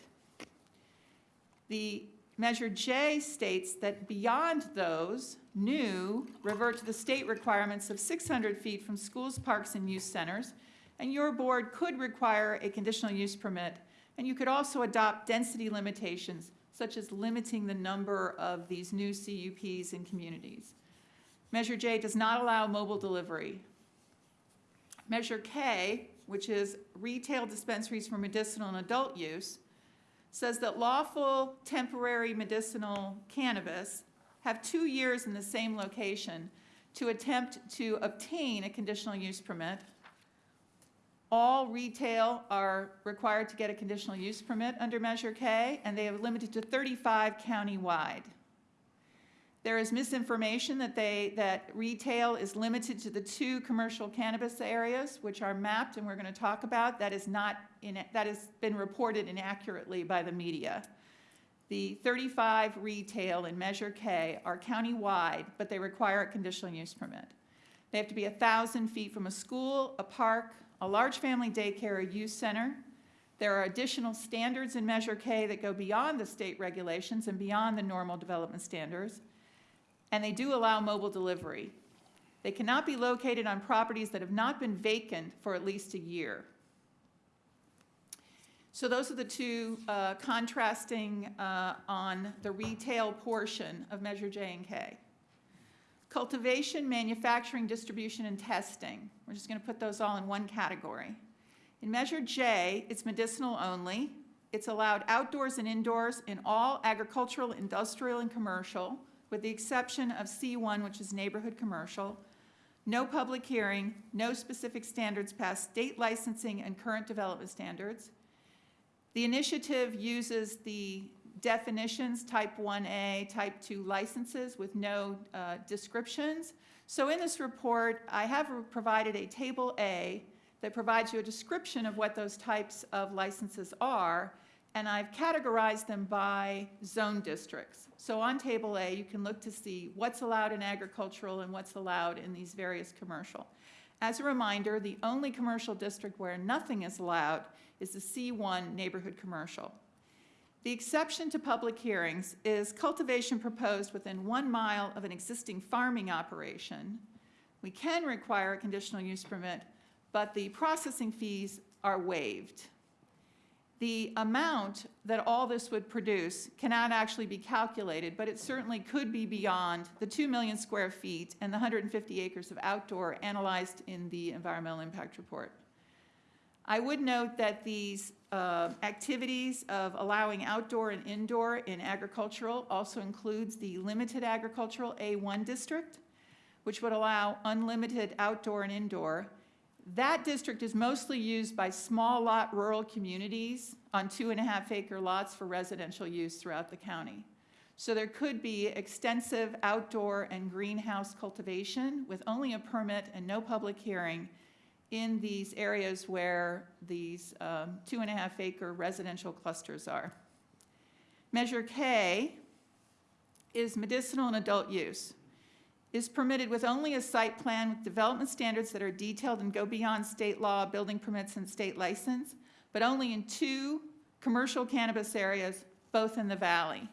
The Measure J states that beyond those, new revert to the state requirements of 600 feet from schools, parks, and youth centers, and your board could require a conditional use permit, and you could also adopt density limitations, such as limiting the number of these new CUPs in communities. Measure J does not allow mobile delivery. Measure K, which is retail dispensaries for medicinal and adult use, says that lawful temporary medicinal cannabis have two years in the same location to attempt to obtain a conditional use permit. All retail are required to get a conditional use permit under Measure K, and they are limited to 35 countywide. There is misinformation that they, that retail is limited to the two commercial cannabis areas, which are mapped and we're going to talk about. That is not, in, that has been reported inaccurately by the media. The 35 retail in Measure K are countywide, but they require a conditional use permit. They have to be 1,000 feet from a school, a park, a large family daycare, a youth center. There are additional standards in Measure K that go beyond the state regulations and beyond the normal development standards. And they do allow mobile delivery. They cannot be located on properties that have not been vacant for at least a year. So those are the two uh, contrasting uh, on the retail portion of Measure J and K. Cultivation, manufacturing, distribution, and testing. We're just going to put those all in one category. In Measure J, it's medicinal only. It's allowed outdoors and indoors in all agricultural, industrial, and commercial, with the exception of C1, which is neighborhood commercial. no public hearing, no specific standards past state licensing and current development standards. The initiative uses the definitions, type 1A, type 2 licenses with no uh, descriptions. So in this report, I have provided a Table A that provides you a description of what those types of licenses are, and I've categorized them by zone districts. So on Table A, you can look to see what's allowed in agricultural and what's allowed in these various commercial. As a reminder, the only commercial district where nothing is allowed is the C1 neighborhood commercial. The exception to public hearings is cultivation proposed within one mile of an existing farming operation. We can require a conditional use permit, but the processing fees are waived. The amount that all this would produce cannot actually be calculated, but it certainly could be beyond the 2 million square feet and the 150 acres of outdoor analyzed in the environmental impact report. I would note that these uh, activities of allowing outdoor and indoor in agricultural also includes the limited agricultural A1 district, which would allow unlimited outdoor and indoor. That district is mostly used by small lot rural communities on two and a half acre lots for residential use throughout the county. So there could be extensive outdoor and greenhouse cultivation with only a permit and no public hearing in these areas where these um, two and a half acre residential clusters are. Measure K is medicinal and adult use. Is permitted with only a site plan with development standards that are detailed and go beyond state law, building permits, and state license, but only in two commercial cannabis areas, both in the valley.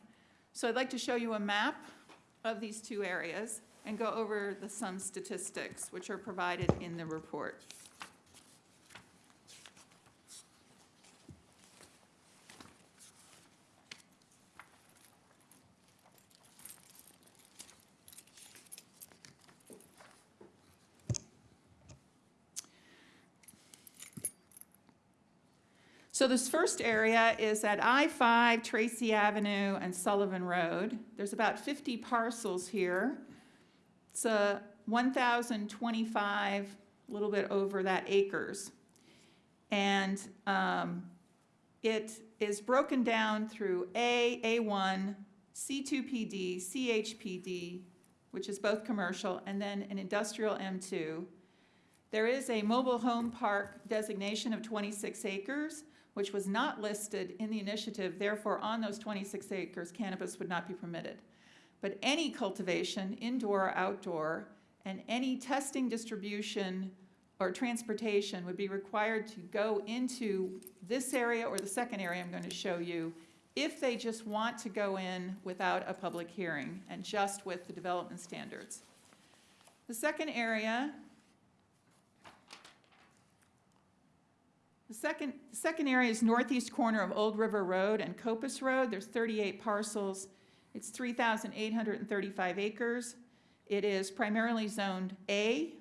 So I'd like to show you a map of these two areas and go over the some statistics which are provided in the report. So this first area is at I-5, Tracy Avenue, and Sullivan Road. There's about 50 parcels here. It's a 1,025, a little bit over that acres. And um, it is broken down through A, A1, C2PD, CHPD, which is both commercial, and then an industrial M2. There is a mobile home park designation of 26 acres, which was not listed in the initiative, therefore on those 26 acres, cannabis would not be permitted. But any cultivation, indoor or outdoor, and any testing, distribution, or transportation would be required to go into this area or the second area I'm going to show you if they just want to go in without a public hearing and just with the development standards. The second area The second, second area is northeast corner of Old River Road and Copus Road. There's 38 parcels. It's 3,835 acres. It is primarily zoned A.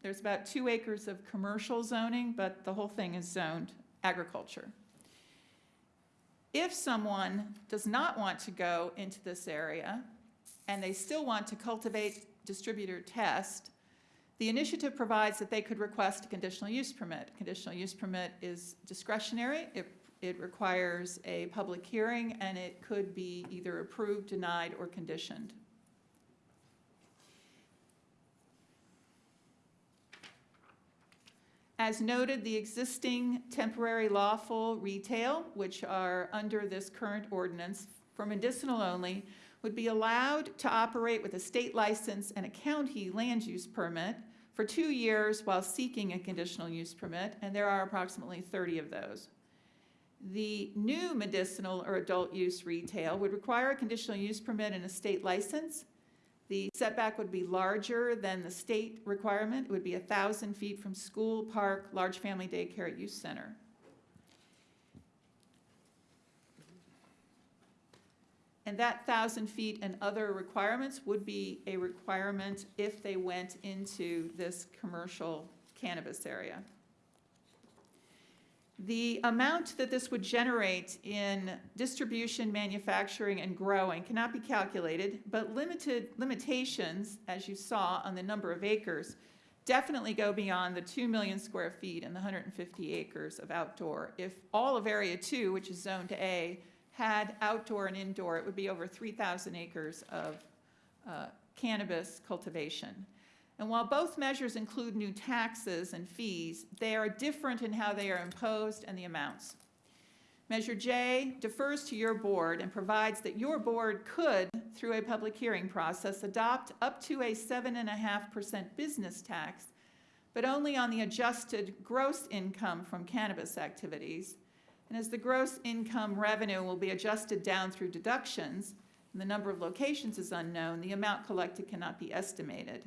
There's about two acres of commercial zoning, but the whole thing is zoned agriculture. If someone does not want to go into this area and they still want to cultivate, distribute, or test, the initiative provides that they could request a conditional use permit. Conditional use permit is discretionary. It, it requires a public hearing, and it could be either approved, denied, or conditioned. As noted, the existing temporary lawful retail, which are under this current ordinance for medicinal only, would be allowed to operate with a state license and a county land use permit for two years while seeking a conditional use permit, and there are approximately 30 of those. The new medicinal or adult use retail would require a conditional use permit and a state license. The setback would be larger than the state requirement. It would be 1,000 feet from school, park, large family daycare, use center. And that thousand feet and other requirements would be a requirement if they went into this commercial cannabis area. The amount that this would generate in distribution, manufacturing, and growing cannot be calculated, but limited limitations, as you saw on the number of acres, definitely go beyond the 2 million square feet and the 150 acres of outdoor. If all of Area 2, which is zoned A, had outdoor and indoor, it would be over 3,000 acres of uh, cannabis cultivation. And while both measures include new taxes and fees, they are different in how they are imposed and the amounts. Measure J defers to your board and provides that your board could, through a public hearing process, adopt up to a seven and a half percent business tax, but only on the adjusted gross income from cannabis activities. And as the gross income revenue will be adjusted down through deductions, and the number of locations is unknown, the amount collected cannot be estimated.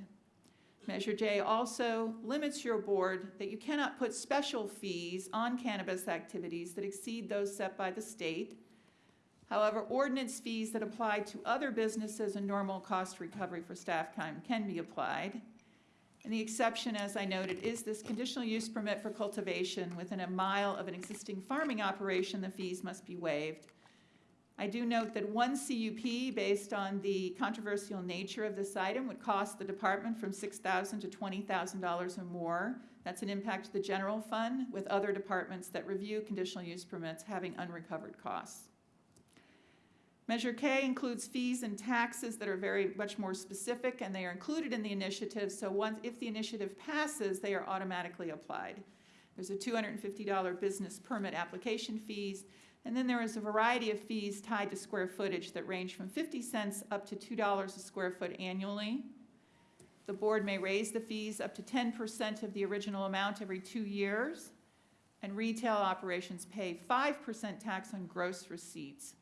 Measure J also limits your board that you cannot put special fees on cannabis activities that exceed those set by the state. However, ordinance fees that apply to other businesses and normal cost recovery for staff time can be applied. And the exception, as I noted, is this conditional use permit for cultivation within a mile of an existing farming operation, the fees must be waived. I do note that one CUP, based on the controversial nature of this item, would cost the department from $6,000 to $20,000 or more. That's an impact to the general fund, with other departments that review conditional use permits having unrecovered costs. Measure K includes fees and taxes that are very much more specific, and they are included in the initiative, so once, if the initiative passes, they are automatically applied. There's a $250 business permit application fees, and then there is a variety of fees tied to square footage that range from 50 cents up to $2 a square foot annually. The board may raise the fees up to 10% of the original amount every two years, and retail operations pay 5% tax on gross receipts.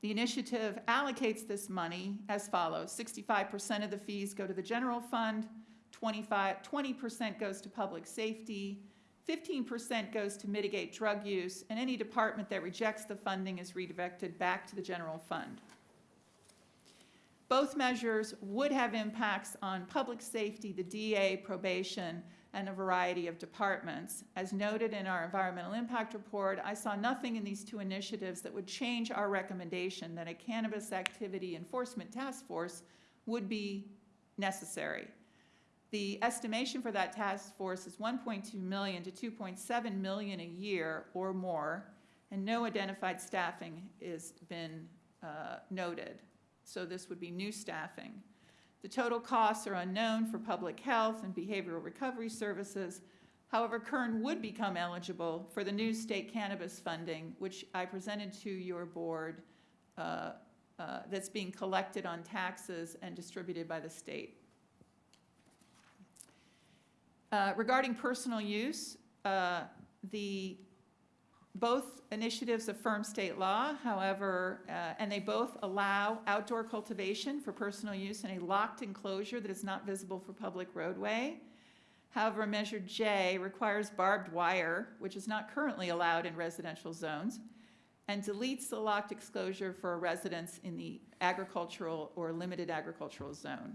The initiative allocates this money as follows. 65% of the fees go to the general fund, 25, 20% goes to public safety, 15% goes to mitigate drug use, and any department that rejects the funding is redirected back to the general fund. Both measures would have impacts on public safety, the DA, probation, and a variety of departments. As noted in our environmental impact report, I saw nothing in these two initiatives that would change our recommendation that a cannabis activity enforcement task force would be necessary. The estimation for that task force is 1.2 million to 2.7 million a year or more, and no identified staffing has been uh, noted. So this would be new staffing. The total costs are unknown for public health and behavioral recovery services. However, Kern would become eligible for the new state cannabis funding, which I presented to your board, uh, uh, that's being collected on taxes and distributed by the state. Uh, Regarding personal use, uh, the, both initiatives affirm state law, however, uh, and they both allow outdoor cultivation for personal use in a locked enclosure that is not visible for public roadway. However, Measure J requires barbed wire, which is not currently allowed in residential zones, and deletes the locked exposure for a residence in the agricultural or limited agricultural zone.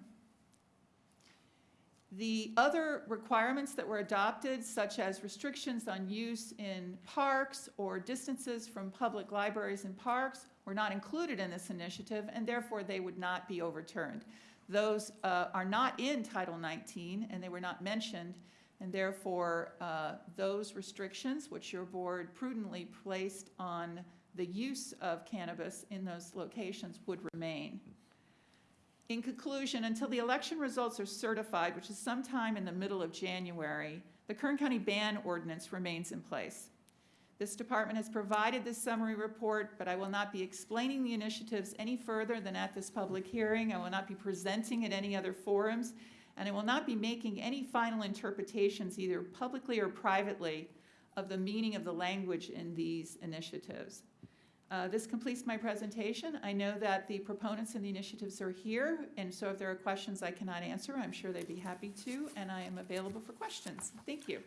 The other requirements that were adopted, such as restrictions on use in parks or distances from public libraries and parks, were not included in this initiative, and therefore they would not be overturned. Those uh, are not in Title 19, and they were not mentioned, and therefore uh, those restrictions, which your board prudently placed on the use of cannabis in those locations, would remain. In conclusion, until the election results are certified, which is sometime in the middle of January, the Kern County ban ordinance remains in place. This department has provided this summary report, but I will not be explaining the initiatives any further than at this public hearing. I will not be presenting at any other forums, and I will not be making any final interpretations, either publicly or privately, of the meaning of the language in these initiatives. Uh, This completes my presentation. I know that the proponents and the initiatives are here, and so if there are questions I cannot answer, I'm sure they'd be happy to, and I am available for questions. Thank you.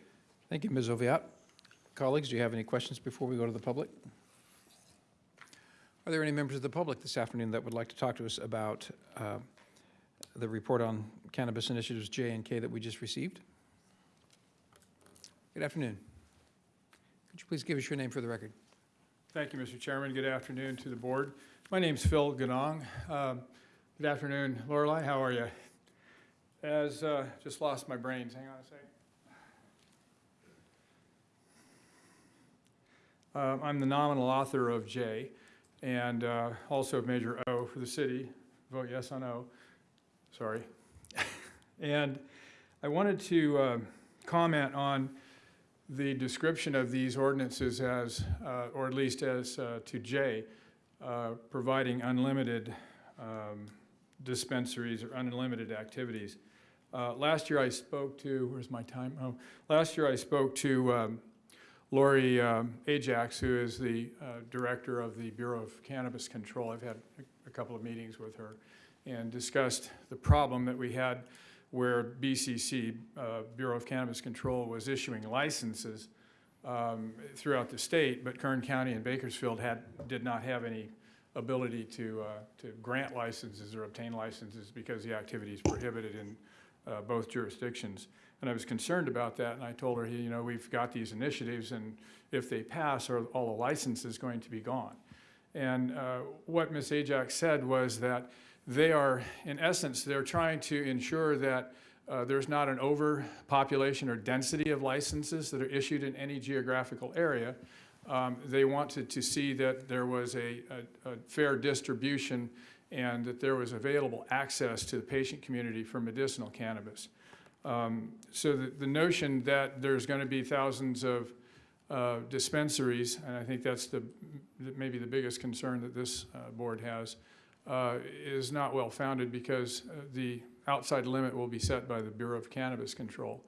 Thank you, Ms. Oviatt. Colleagues, do you have any questions before we go to the public? Are there any members of the public this afternoon that would like to talk to us about uh, the report on cannabis initiatives J and K that we just received? Good afternoon. Could you please give us your name for the record? Thank you, Mr. Chairman. Good afternoon to the board. My name's Phil Ganong. Um, Good afternoon, Lorelei. How are you? as, uh, just lost my brains, hang on a second. Uh, I'm the nominal author of J, and uh, also of O for the city. Vote yes on O. Sorry. And I wanted to uh, comment on the description of these ordinances as, uh, or at least as uh, to J, uh, providing unlimited um, dispensaries or unlimited activities. Uh, Last year I spoke to, where's my time? Oh, last year I spoke to um, Lori um, Ajax, who is the uh, director of the Bureau of Cannabis Control. I've had a- a couple of meetings with her and discussed the problem that we had where BCC, uh, Bureau of Cannabis Control, was issuing licenses um, throughout the state, but Kern County and Bakersfield had, did not have any ability to, uh, to grant licenses or obtain licenses because the activity is prohibited in uh, both jurisdictions. And I was concerned about that, and I told her, you know, we've got these initiatives, and if they pass, are all the licenses going to be gone? And uh, what Ms. Ajax said was that they are, in essence, they're trying to ensure that uh, there's not an overpopulation or density of licenses that are issued in any geographical area. Um, They wanted to see that there was a, a- a fair distribution and that there was available access to the patient community for medicinal cannabis. Um, So the, the notion that there's going to be thousands of uh, dispensaries, and I think that's the, maybe the biggest concern that this uh, board has, uh, is not well-founded because uh, the outside limit will be set by the Bureau of Cannabis Control.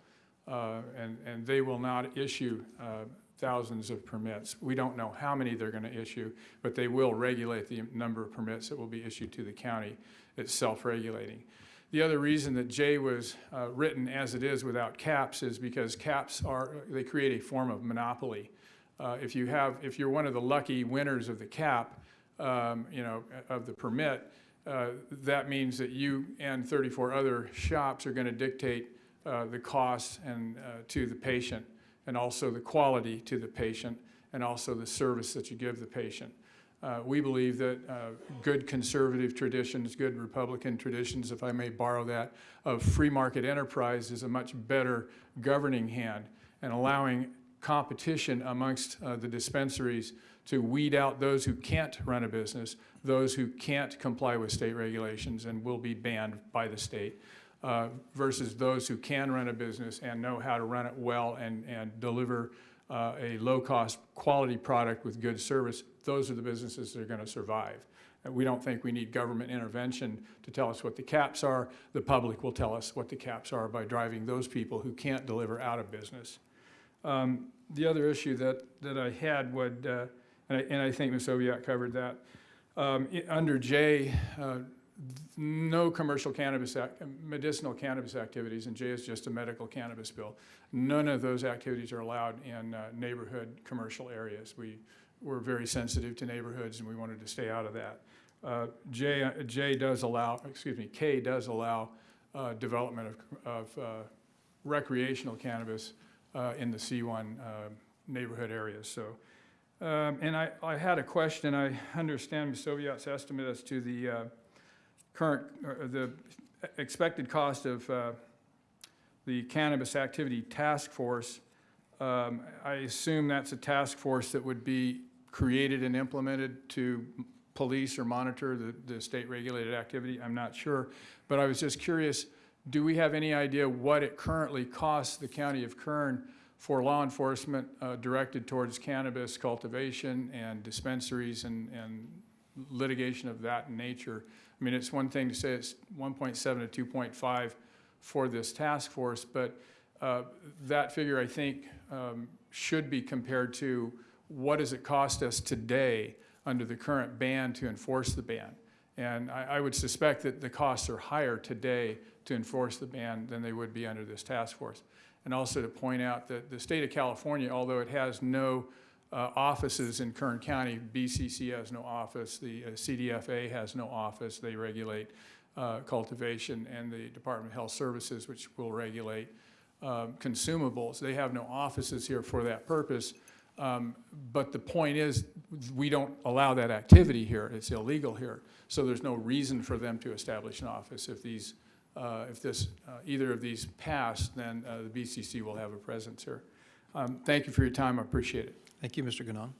Uh, And, and they will not issue uh, thousands of permits. We don't know how many they're going to issue, but they will regulate the number of permits that will be issued to the county. It's self-regulating. The other reason that J was uh, written as it is without caps is because caps are, they create a form of monopoly. Uh, If you have, if you're one of the lucky winners of the cap, um, you know, of the permit, uh, that means that you and 34 other shops are going to dictate uh, the cost and uh, to the patient, and also the quality to the patient, and also the service that you give the patient. Uh, We believe that uh, good conservative traditions, good Republican traditions, if I may borrow that, of free market enterprise is a much better governing hand and allowing competition amongst uh, the dispensaries to weed out those who can't run a business, those who can't comply with state regulations and will be banned by the state, uh, versus those who can run a business and know how to run it well and, and deliver uh, a low-cost, quality product with good service. Those are the businesses that are going to survive. And we don't think we need government intervention to tell us what the caps are. The public will tell us what the caps are by driving those people who can't deliver out of business. Um, The other issue that, that I had would, uh, and I, and I think Ms. Oviatt covered that, um, under J, uh, no commercial cannabis, medicinal cannabis activities, and J is just a medical cannabis bill. None of those activities are allowed in uh, neighborhood commercial areas. We, we're very sensitive to neighborhoods, and we wanted to stay out of that. Uh, J, uh, J does allow, excuse me, K does allow uh, development of, of uh, recreational cannabis uh, in the C1 uh, neighborhood areas, so. Um, And I, I had a question, I understand. Soviet's estimate as to the uh, current, or the expected cost of uh, the Cannabis Activity Task Force. Um, I assume that's a task force that would be created and implemented to police or monitor the, the state-regulated activity. I'm not sure. But I was just curious, do we have any idea what it currently costs the county of Kern for law enforcement uh, directed towards cannabis cultivation and dispensaries and, and litigation of that nature? I mean, it's one thing to say it's 1.7 to 2.5 for this task force, but uh, that figure, I think, um, should be compared to what does it cost us today under the current ban to enforce the ban? And I, I would suspect that the costs are higher today to enforce the ban than they would be under this task force. And also to point out that the state of California, although it has no uh, offices in Kern County, BCC has no office, the uh, CDFA has no office, they regulate uh, cultivation, and the Department of Health Services, which will regulate um, consumables. They have no offices here for that purpose. Um, But the point is, we don't allow that activity here. It's illegal here. So there's no reason for them to establish an office if these uh, if this, uh, either of these pass, then uh, the BCC will have a presence here. Um, Thank you for your time, I appreciate it. Thank you, Mr. Ganong.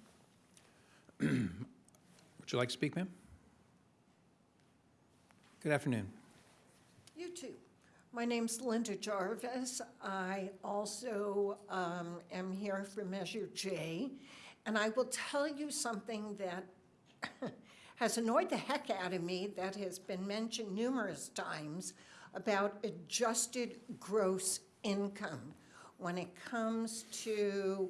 Would you like to speak, ma'am? Good afternoon. You too. My name's Linda Jarvis. I also um, am here for Measure J. And I will tell you something that has annoyed the heck out of me that has been mentioned numerous times about adjusted gross income when it comes to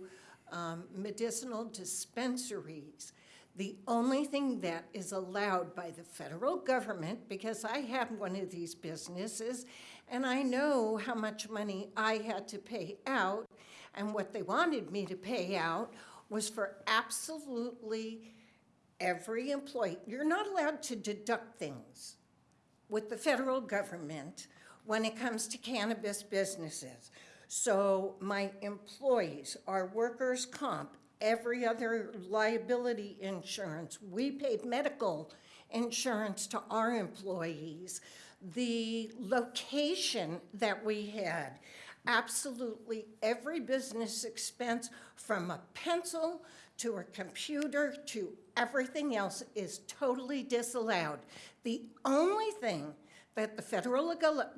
um, medicinal dispensaries. The only thing that is allowed by the federal government, because I had one of these businesses, and I know how much money I had to pay out, and what they wanted me to pay out was for absolutely every employee. You're not allowed to deduct things with the federal government when it comes to cannabis businesses. So my employees, our workers' comp, every other liability insurance, we paid medical insurance to our employees. The location that we had, absolutely every business expense from a pencil to a computer to everything else is totally disallowed. The only thing that the federal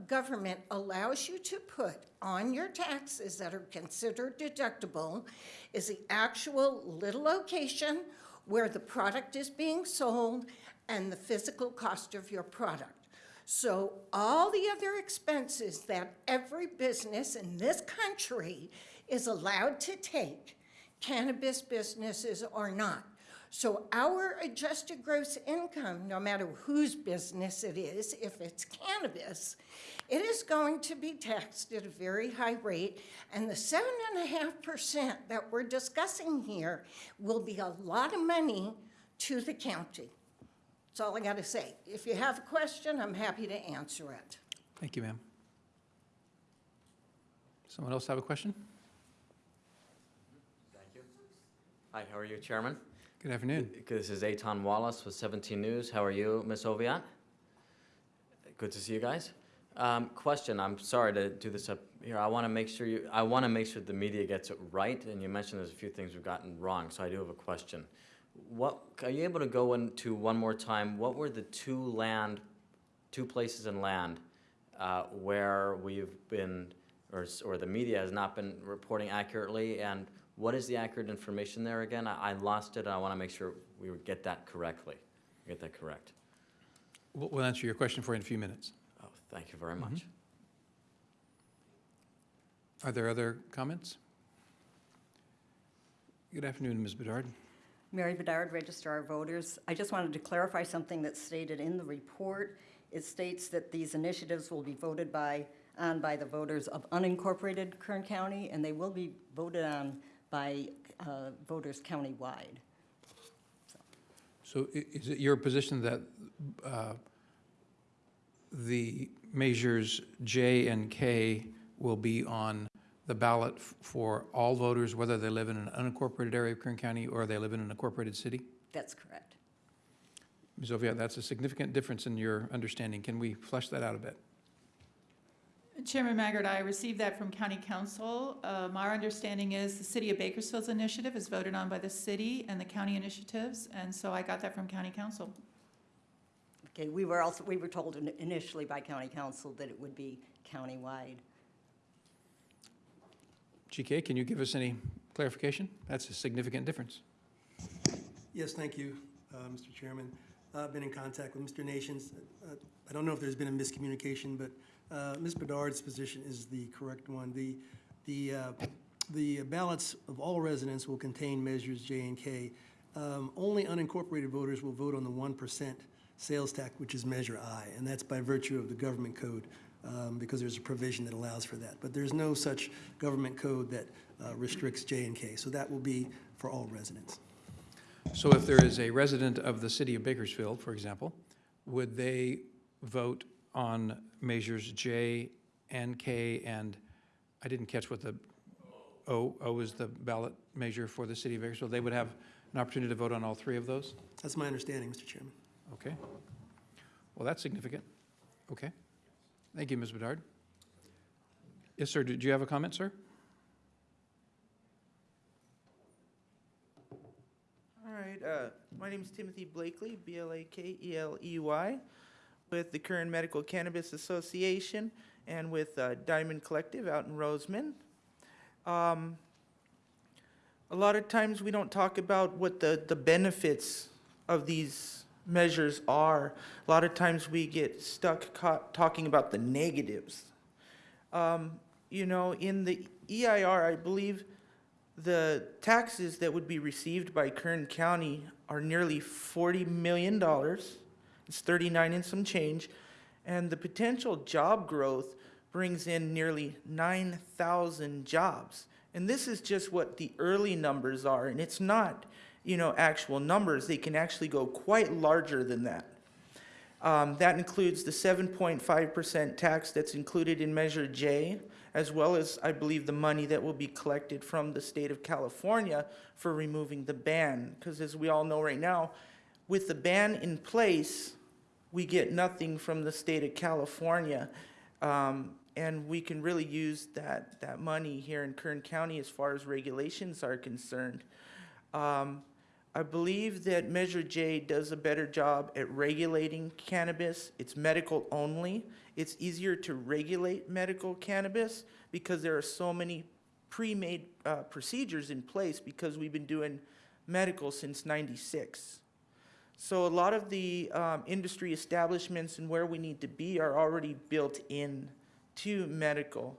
government allows you to put on your taxes that are considered deductible is the actual little location where the product is being sold and the physical cost of your product. So all the other expenses that every business in this country is allowed to take, cannabis businesses are not. So our adjusted gross income, no matter whose business it is, if it's cannabis, it is going to be taxed at a very high rate. And the seven and a half percent that we're discussing here will be a lot of money to the county. That's all I got to say. If you have a question, I'm happy to answer it. Thank you, ma'am. Someone else have a question? Thank you. Hi, how are you, Chairman? Good afternoon. This is Aton Wallace with 17 News. How are you, Ms. Oviatt? Good to see you guys. Um, question, I'm sorry to do this up here. I want to make sure you, I want to make sure the media gets it right, and you mentioned there's a few things we've gotten wrong, so I do have a question. What, are you able to go into one more time, what were the two land, two places in land uh, where we've been, or, or the media has not been reporting accurately, and what is the accurate information there again? I, I lost it, and I want to make sure we get that correctly, get that correct. We'll we'll answer your question for you in a few minutes. Oh, thank you very much. Mm-hmm. Are there other comments? Good afternoon, Ms. Bedard. Mary Bedard, Registrar of Voters. I just wanted to clarify something that's stated in the report. It states that these initiatives will be voted by, on by the voters of unincorporated Kern County, and they will be voted on by uh, voters countywide. So i- is it your position that uh, the measures J and K will be on the ballot for all voters, whether they live in an unincorporated area of Kern County or they live in an incorporated city? That's correct. Ms. Oviatt, that's a significant difference in your understanding. Can we flesh that out a bit? Chairman Maggard, I received that from county counsel. Um, Our understanding is the city of Bakersfield's initiative is voted on by the city and the county initiatives, and so I got that from county counsel. Okay, we were also, we were told initially by county counsel that it would be countywide. GK, can you give us any clarification? That's a significant difference. Yes, thank you, uh, Mr. Chairman. I've been in contact with Mr. Nations. Uh, I don't know if there's been a miscommunication, but uh, Ms. Bedard's position is the correct one. The, the, uh, the ballots of all residents will contain measures J and K. Um, Only unincorporated voters will vote on the 1% sales tax, which is Measure I, and that's by virtue of the government code, um, because there's a provision that allows for that. But there's no such government code that uh, restricts J and K, so that will be for all residents. So if there is a resident of the city of Bakersfield, for example, would they vote on measures J and K and, I didn't catch what the, O, O is the ballot measure for the city of Bakersfield? They would have an opportunity to vote on all three of those? That's my understanding, Mr. Chairman. Okay. Well, that's significant. Okay. Thank you, Ms. Bedard. Yes, sir, did you have a comment, sir? All right, uh, my name is Timothy Blakely, B-L-A-K-E-L-E-Y, with the Kern Medical Cannabis Association and with uh, Diamond Collective out in Rosamond. Um, a lot of times we don't talk about what the, the benefits of these measures are. A lot of times we get stuck talking about the negatives. Um, you know, in the EIR, I believe the taxes that would be received by Kern County are nearly forty million dollars. It's thirty-nine and some change. And the potential job growth brings in nearly nine thousand jobs. And this is just what the early numbers are, and it's not, you know, actual numbers. They can actually go quite larger than that. Um, that includes the seven point five percent tax that's included in Measure J, as well as, I believe, the money that will be collected from the state of California for removing the ban. Because as we all know right now, with the ban in place, we get nothing from the state of California. Um, and we can really use that, that money here in Kern County as far as regulations are concerned. Um, I believe that Measure J does a better job at regulating cannabis. It's medical only. It's easier to regulate medical cannabis because there are so many pre-made uh, procedures in place because we've been doing medical since 96. So a lot of the um, industry establishments and where we need to be are already built in to medical.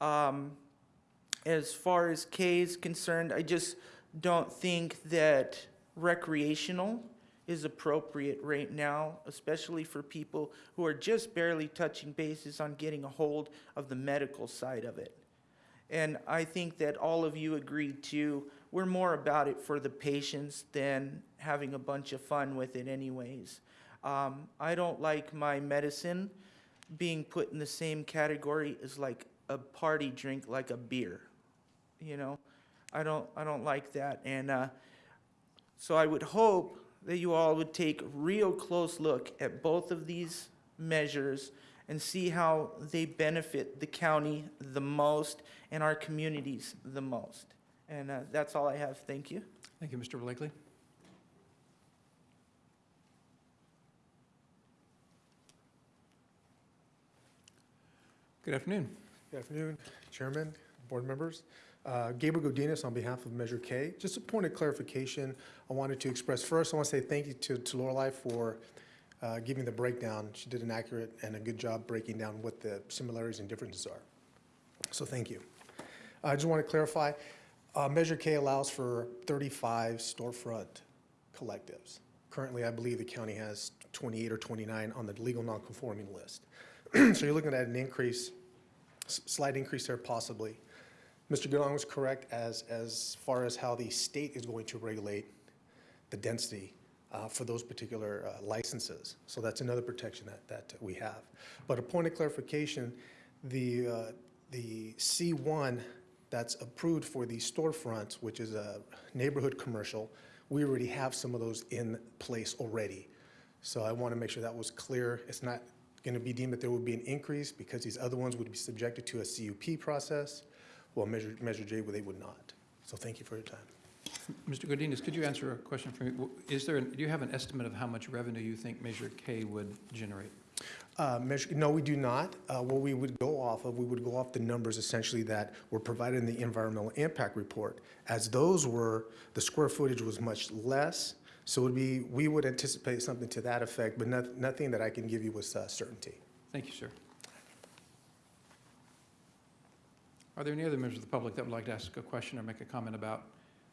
Um, as far as K is concerned, I just don't think that recreational is appropriate right now, especially for people who are just barely touching bases on getting a hold of the medical side of it. And I think that all of you agreed too, we're more about it for the patients than having a bunch of fun with it anyways. Um, I don't like my medicine being put in the same category as like a party drink, like a beer. You know, I don't, I don't like that. And uh, so I would hope that you all would take a real close look at both of these measures and see how they benefit the county the most and our communities the most. And uh, that's all I have. Thank you. Thank you, Mr. Blakely. Good afternoon. Good afternoon, Chairman, board members. Uh, Gabriel Godinez on behalf of Measure K. Just a point of clarification I wanted to express. First, I want to say thank you to to Lorelei for uh, giving the breakdown. She did an accurate and a good job breaking down what the similarities and differences are. So thank you. I just want to clarify, uh, Measure K allows for 35 storefront collectives. Currently, I believe the county has 28 or 29 on the legal non-conforming list. So you're looking at an increase, slight increase there possibly. Mr. Goodall was correct as, as far as how the state is going to regulate the density uh, for those particular uh, licenses. So that's another protection that, that we have. But a point of clarification, the, uh, the C1 that's approved for the storefront, which is a neighborhood commercial, we already have some of those in place already. So I want to make sure that was clear. It's not going to be deemed that there would be an increase because these other ones would be subjected to a CUP process, while Measure, Measure J, they would not. So thank you for your time. Mr. Godinez, could you answer a question for me? Is there, an- do you have an estimate of how much revenue you think Measure K would generate? Uh, measure, no, we do not. Uh, what we would go off of, we would go off the numbers essentially that were provided in the environmental impact report. As those were, the square footage was much less, so it would be, we would anticipate something to that effect, but noth- nothing that I can give you with uh, certainty. Thank you, sir. Are there any other members of the public that would like to ask a question or make a comment about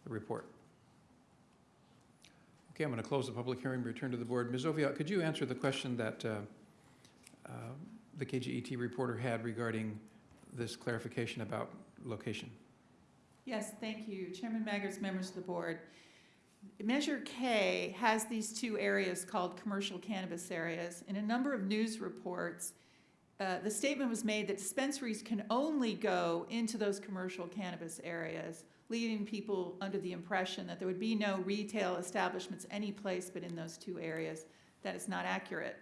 the report? Okay, I'm going to close the public hearing, and return to the board. Ms. Oviatt, could you answer the question that uh, the KGET reporter had regarding this clarification about location? Yes, thank you. Chairman Maggard's members of the board. Measure K has these two areas called commercial cannabis areas. In a number of news reports, uh, the statement was made that dispensaries can only go into those commercial cannabis areas, leaving people under the impression that there would be no retail establishments any place but in those two areas. That is not accurate.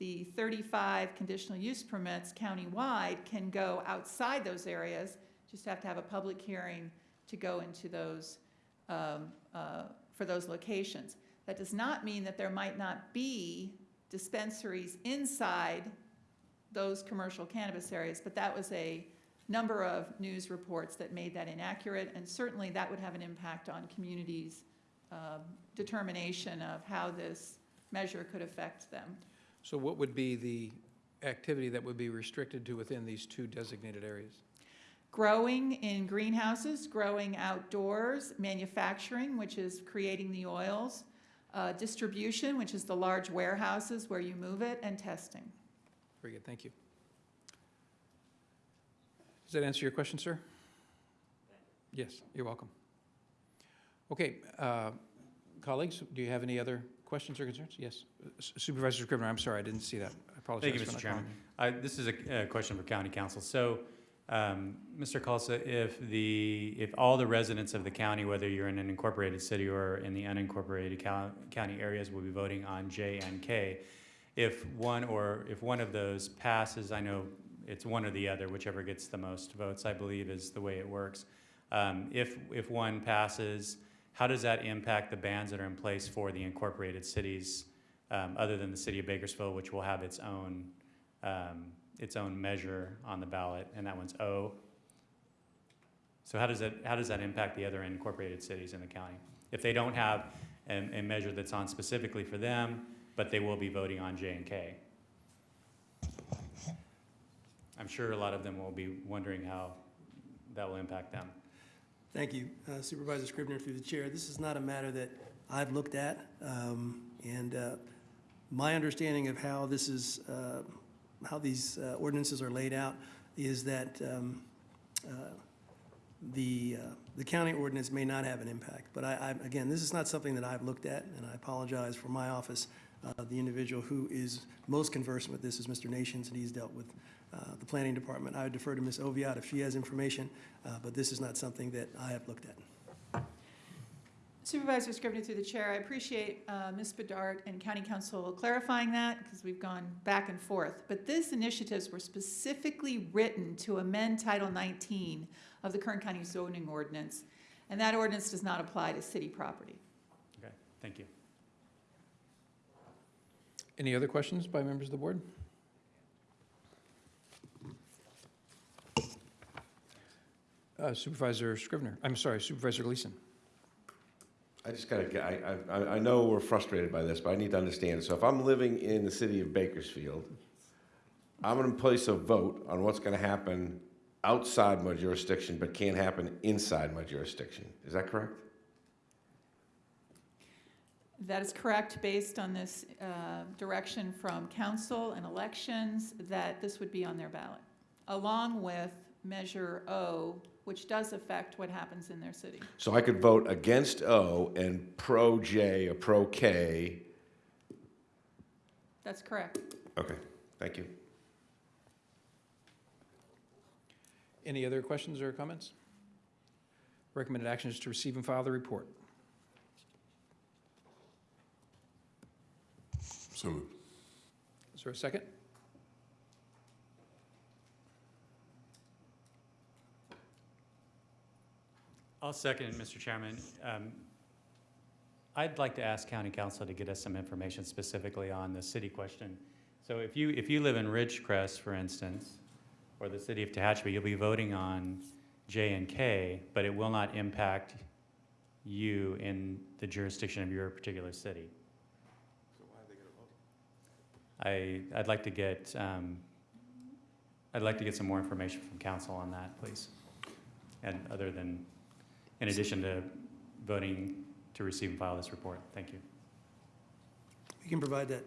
The 35 conditional use permits countywide can go outside those areas, just have to have a public hearing to go into those, um, uh, for those locations. That does not mean that there might not be dispensaries inside those commercial cannabis areas, but that was a number of news reports that made that inaccurate, and certainly that would have an impact on communities' um, determination of how this measure could affect them. So what would be the activity that would be restricted to within these two designated areas? Growing in greenhouses, growing outdoors, manufacturing, which is creating the oils, uh, distribution, which is the large warehouses where you move it, and testing. Very good, thank you. Does that answer your question, sir? Yes, you're welcome. Okay, uh, colleagues, do you have any other questions or concerns? Yes, Supervisor Scrivner, I'm sorry, I didn't see that. I apologize Thank you, Mr. Chairman. This is a a question for County Counsel. So, um, Mr. Khalsa, if the, if all the residents of the county, whether you're in an incorporated city or in the unincorporated cou- county areas, will be voting on J and K, if one or, if one of those passes, I know it's one or the other, whichever gets the most votes, I believe is the way it works. Um, If, if one passes, how does that impact the bans that are in place for the incorporated cities, um, other than the city of Bakersfield, which will have its own, um, its own measure on the ballot, and that one's O? So how does that, how does that impact the other incorporated cities in the county? If they don't have a, a measure that's on specifically for them, but they will be voting on J and K? I'm sure a lot of them will be wondering how that will impact them. Thank you, uh, Supervisor Scrivner, through the chair. This is not a matter that I've looked at, um, and uh, my understanding of how this is, uh, how these uh, ordinances are laid out is that um, uh, the, uh, the county ordinance may not have an impact. But I, I- again, this is not something that I've looked at, and I apologize for my office. The individual who is most conversant with this is Mr. Nations, and he's dealt with the planning department. I would defer to Ms. Oviatt if she has information, uh, but this is not something that I have looked at. Supervisor Scrivner through the chair, I appreciate uh, Ms. Bedard and County Counsel clarifying that because we've gone back and forth. But these initiatives were specifically written to amend Title 19 of the Kern County zoning ordinance, and that ordinance does not apply to city property. Okay, thank you. Any other questions by members of the board? Uh, Supervisor Scrivner, I'm sorry, Supervisor Gleason. I just gotta, get- I, I, I know we're frustrated by this, but I need to understand. So if I'm living in the city of Bakersfield, I'm gonna place a vote on what's gonna happen outside my jurisdiction, but can't happen inside my jurisdiction. Is that correct? That is correct, based on this uh, direction from counsel and elections, that this would be on their ballot, along with Measure O, which does affect what happens in their city. So I could vote against O and pro J or pro K. That's correct. Okay, thank you. Any other questions or comments? Recommended action is to receive and file the report. So moved. Is there a second? I'll second Mr. Chairman. Um, I'd like to ask county counsel to get us some information specifically on the city question. So if you, if you live in Ridgecrest, for instance, or the city of Tehachapi, you'll be voting on J and K, but it will not impact you in the jurisdiction of your particular city. So why are they going to vote? I, I'd like to get, um, I'd like to get some more information from counsel on that, please. And other than, in addition to voting to receive and file this report. Thank you. We can provide that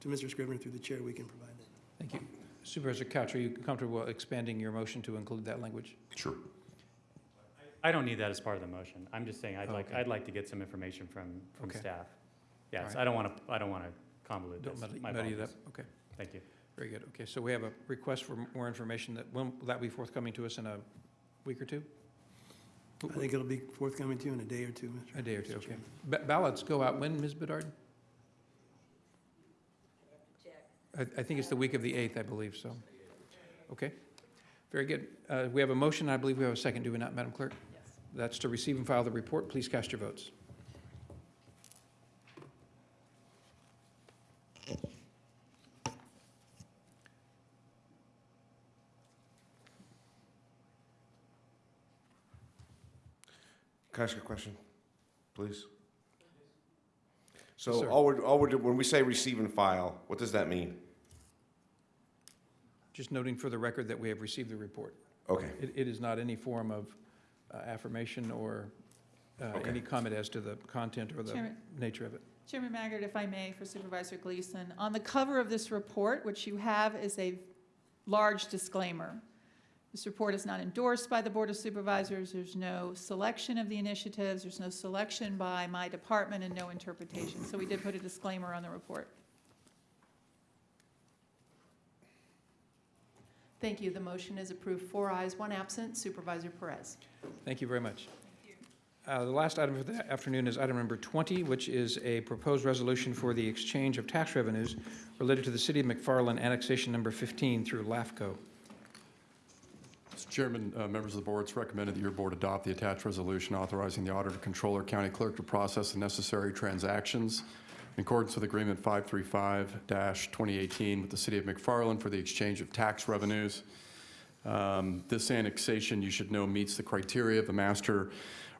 to Mr. Scrivner through the chair, we can provide that. Thank you. Supervisor Couch, are you comfortable expanding your motion to include that language? Sure. I don't need that as part of the motion. I'm just saying I'd like, I'd like to get some information from, from Okay. staff. Yes, Alright. I don't want to, I don't want to convolute Don't this. muddy My muddy it up, okay. Thank you. Very good. Okay, so we have a request for more information that, will that be forthcoming to us in a week or two? I think it'll be forthcoming to you in a day or two, Mr. A day or two, Mr. okay. Chairman. Ba- Ballots go out when, Ms. Bedard? I, I think it's the week of the 8th, I believe, so. Okay, very good. Uh, We have a motion, I believe we have a second, do we not, Madam Clerk? Yes. That's to receive and file the report. Please cast your votes. Can I ask a question, please? So sir. all we're, all we're, do- when we say receive and file, what does that mean? Just noting for the record that we have received the report. Okay. It, it is not any form of uh, affirmation or uh, Okay. any comment as to the content or the Chairman. nature of it. Chairman Maggard, if I may, for Supervisor Gleason, on the cover of this report, which you have is a large disclaimer. This report is not endorsed by the Board of Supervisors. There's no selection of the initiatives. There's no selection by my department and no interpretation. So we did put a disclaimer on the report. Thank you. The motion is approved. Four ayes, one absent. Supervisor Perez. Thank you very much. Uh, The last item for the afternoon is item number 20, which is a proposed resolution for the exchange of tax revenues related to the City of McFarland annexation number 15 through LAFCO. Mr. Chairman, uh, members of the board, it's recommended that your board adopt the attached resolution authorizing the auditor, controller, county clerk to process the necessary transactions in accordance with Agreement 535-2018 with the City of McFarland for the exchange of tax revenues. Um, This annexation, you should know, meets the criteria of the master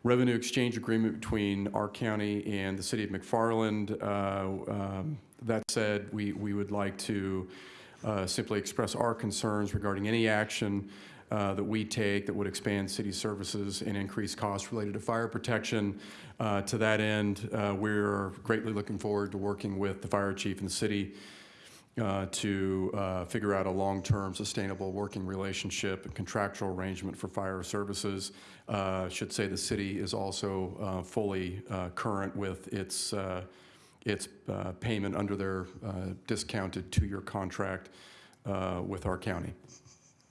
revenue exchange agreement between our county and the City of McFarland. Uh, um, That said, we we would like to uh, simply express our concerns regarding any action uh, that we take that would expand city services and increase costs related to fire protection. Uh, To that end, uh, we're greatly looking forward to working with the fire chief and the city uh, to uh, figure out a long-term sustainable working relationship and contractual arrangement for fire services. Should say the city is also fully current with its, its uh, payment under their uh, discounted two-year contract uh, with our county.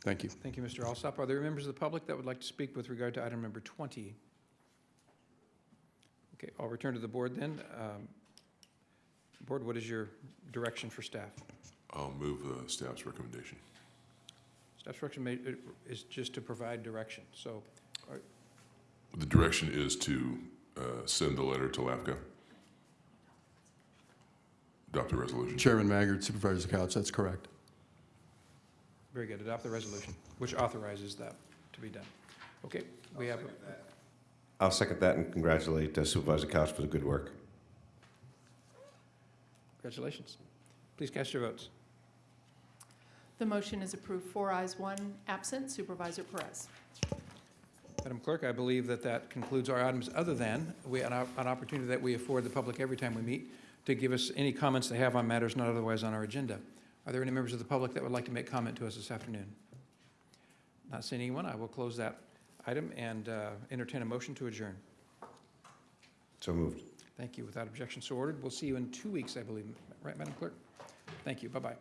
Thank you. Thank you, Mr. Alsop. Are there members of the public that would like to speak with regard to item number 20? Okay, I'll return to the board then. Um, Board, what is your direction for staff? I'll move uh, staff's recommendation. Staff's direction uh, is just to provide direction, so, are- The direction is to uh, send the letter to LAFCO. Adopt the resolution. Chairman Maggard, Supervisor Couch, that's correct. Very good, adopt the resolution, which authorizes that to be done. Okay, we have, I'll second that and congratulate uh, Supervisor Couch for the good work. congratulations. Please cast your votes. The motion is approved. Four ayes, one absent. Supervisor Perez. Madam Clerk, I believe that that concludes our items, other than we, an op- an opportunity that we afford the public every time we meet to give us any comments they have on matters not otherwise on our agenda. Are there any members of the public that would like to make comment to us this afternoon? Not seeing anyone, I will close that item and uh, entertain a motion to adjourn. So moved. Thank you. Without objection, so ordered. We'll see you in two weeks, I believe. Right, Madam Clerk? Thank you. Bye-bye.